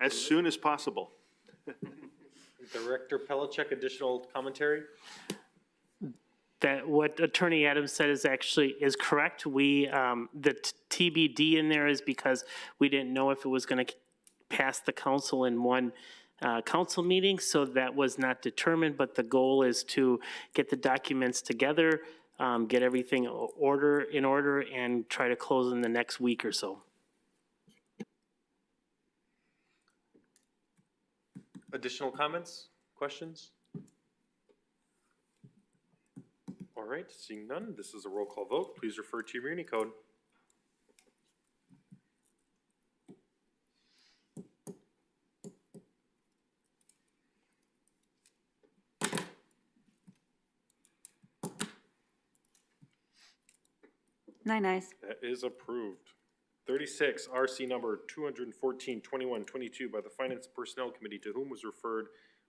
As soon as possible. [LAUGHS] Director Pelishek, additional commentary? That what Attorney Adams said is actually, is correct. We, um, the TBD in there is because we didn't know if it was gonna pass the council in one, uh, council meeting, so that was not determined, but the goal is to get the documents together, um, get everything order, in order, and try to close in the next week or so. Additional comments, questions? All right, seeing none, this is a roll call vote. Please refer to your Muni code. Nine ayes. That is approved. Thirty-six, RC number 214-2122 by the Finance Personnel Committee, to whom was referred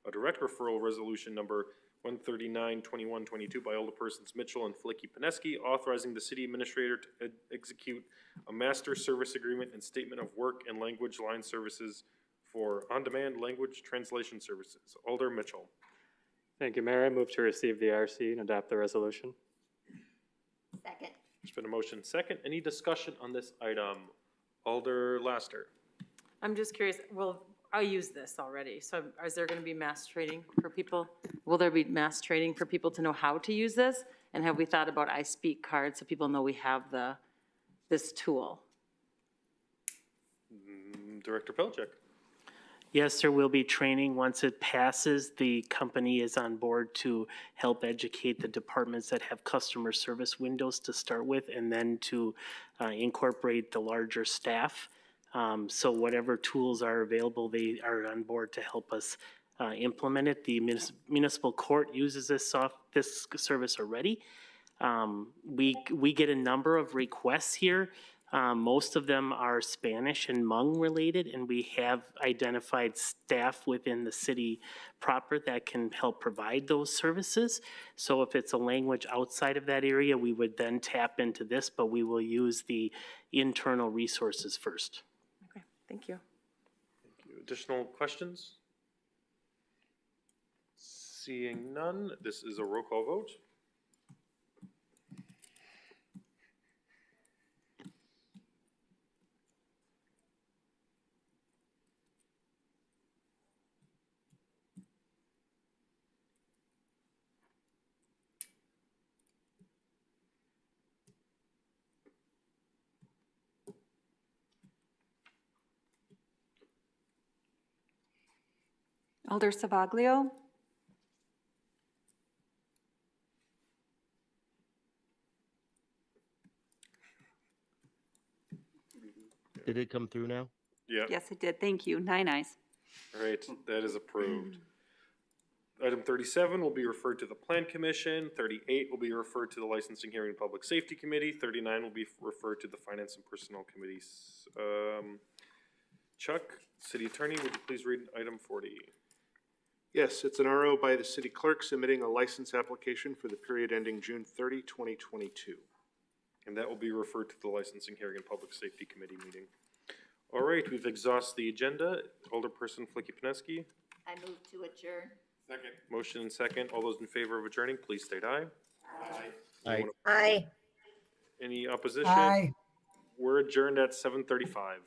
a direct referral resolution number 139-2122 by Alderpersons Mitchell and Filicky Peneski, authorizing the city administrator to ed- execute a master service agreement and statement of work and language line services for on-demand language translation services. Alder Mitchell. Thank you, Mayor. I move to receive the RC and adopt the resolution. Second. There's been a motion second. Any discussion on this item? Alder Laster. I'm just curious, well, I use this already, so is there gonna be mass training for people? Will there be mass training for people to know how to use this? And have we thought about I Speak cards so people know we have the, this tool? Mm, Director Pelishek. Yes, there will be training. Once it passes, the company is on board to help educate the departments that have customer service windows to start with, and then to uh, incorporate the larger staff. Um, So whatever tools are available, they are on board to help us uh, implement it. The munis- municipal court uses this soft, this service already. Um, We, we get a number of requests here. Um, Most of them are Spanish and Hmong related, and we have identified staff within the city proper that can help provide those services. So if it's a language outside of that area, we would then tap into this, but we will use the internal resources first. Okay, thank you. Additional questions? Seeing none, this is a roll call vote. Alder Savaglio, Did it come through now? Yeah. yes, it did, thank you, nine ayes. All right, that is approved. Item thirty-seven will be referred to the Plan Commission, thirty-eight will be referred to the Licensing Hearing and Public Safety Committee, thirty-nine will be referred to the Finance and Personnel Committees. Um, Chuck, City Attorney, would you please read item forty? Yes, it's an RO by the city clerk submitting a license application for the period ending June 30, 2022. And that will be referred to the Licensing Hearing and Public Safety Committee meeting. All right, we've exhausted the agenda. Alderperson Filicky Peneski, I move to adjourn. Second. motion and second. All those in favor of adjourning, please state aye. Aye. Aye. Any opposition? Aye. We're adjourned at seven thirty-five.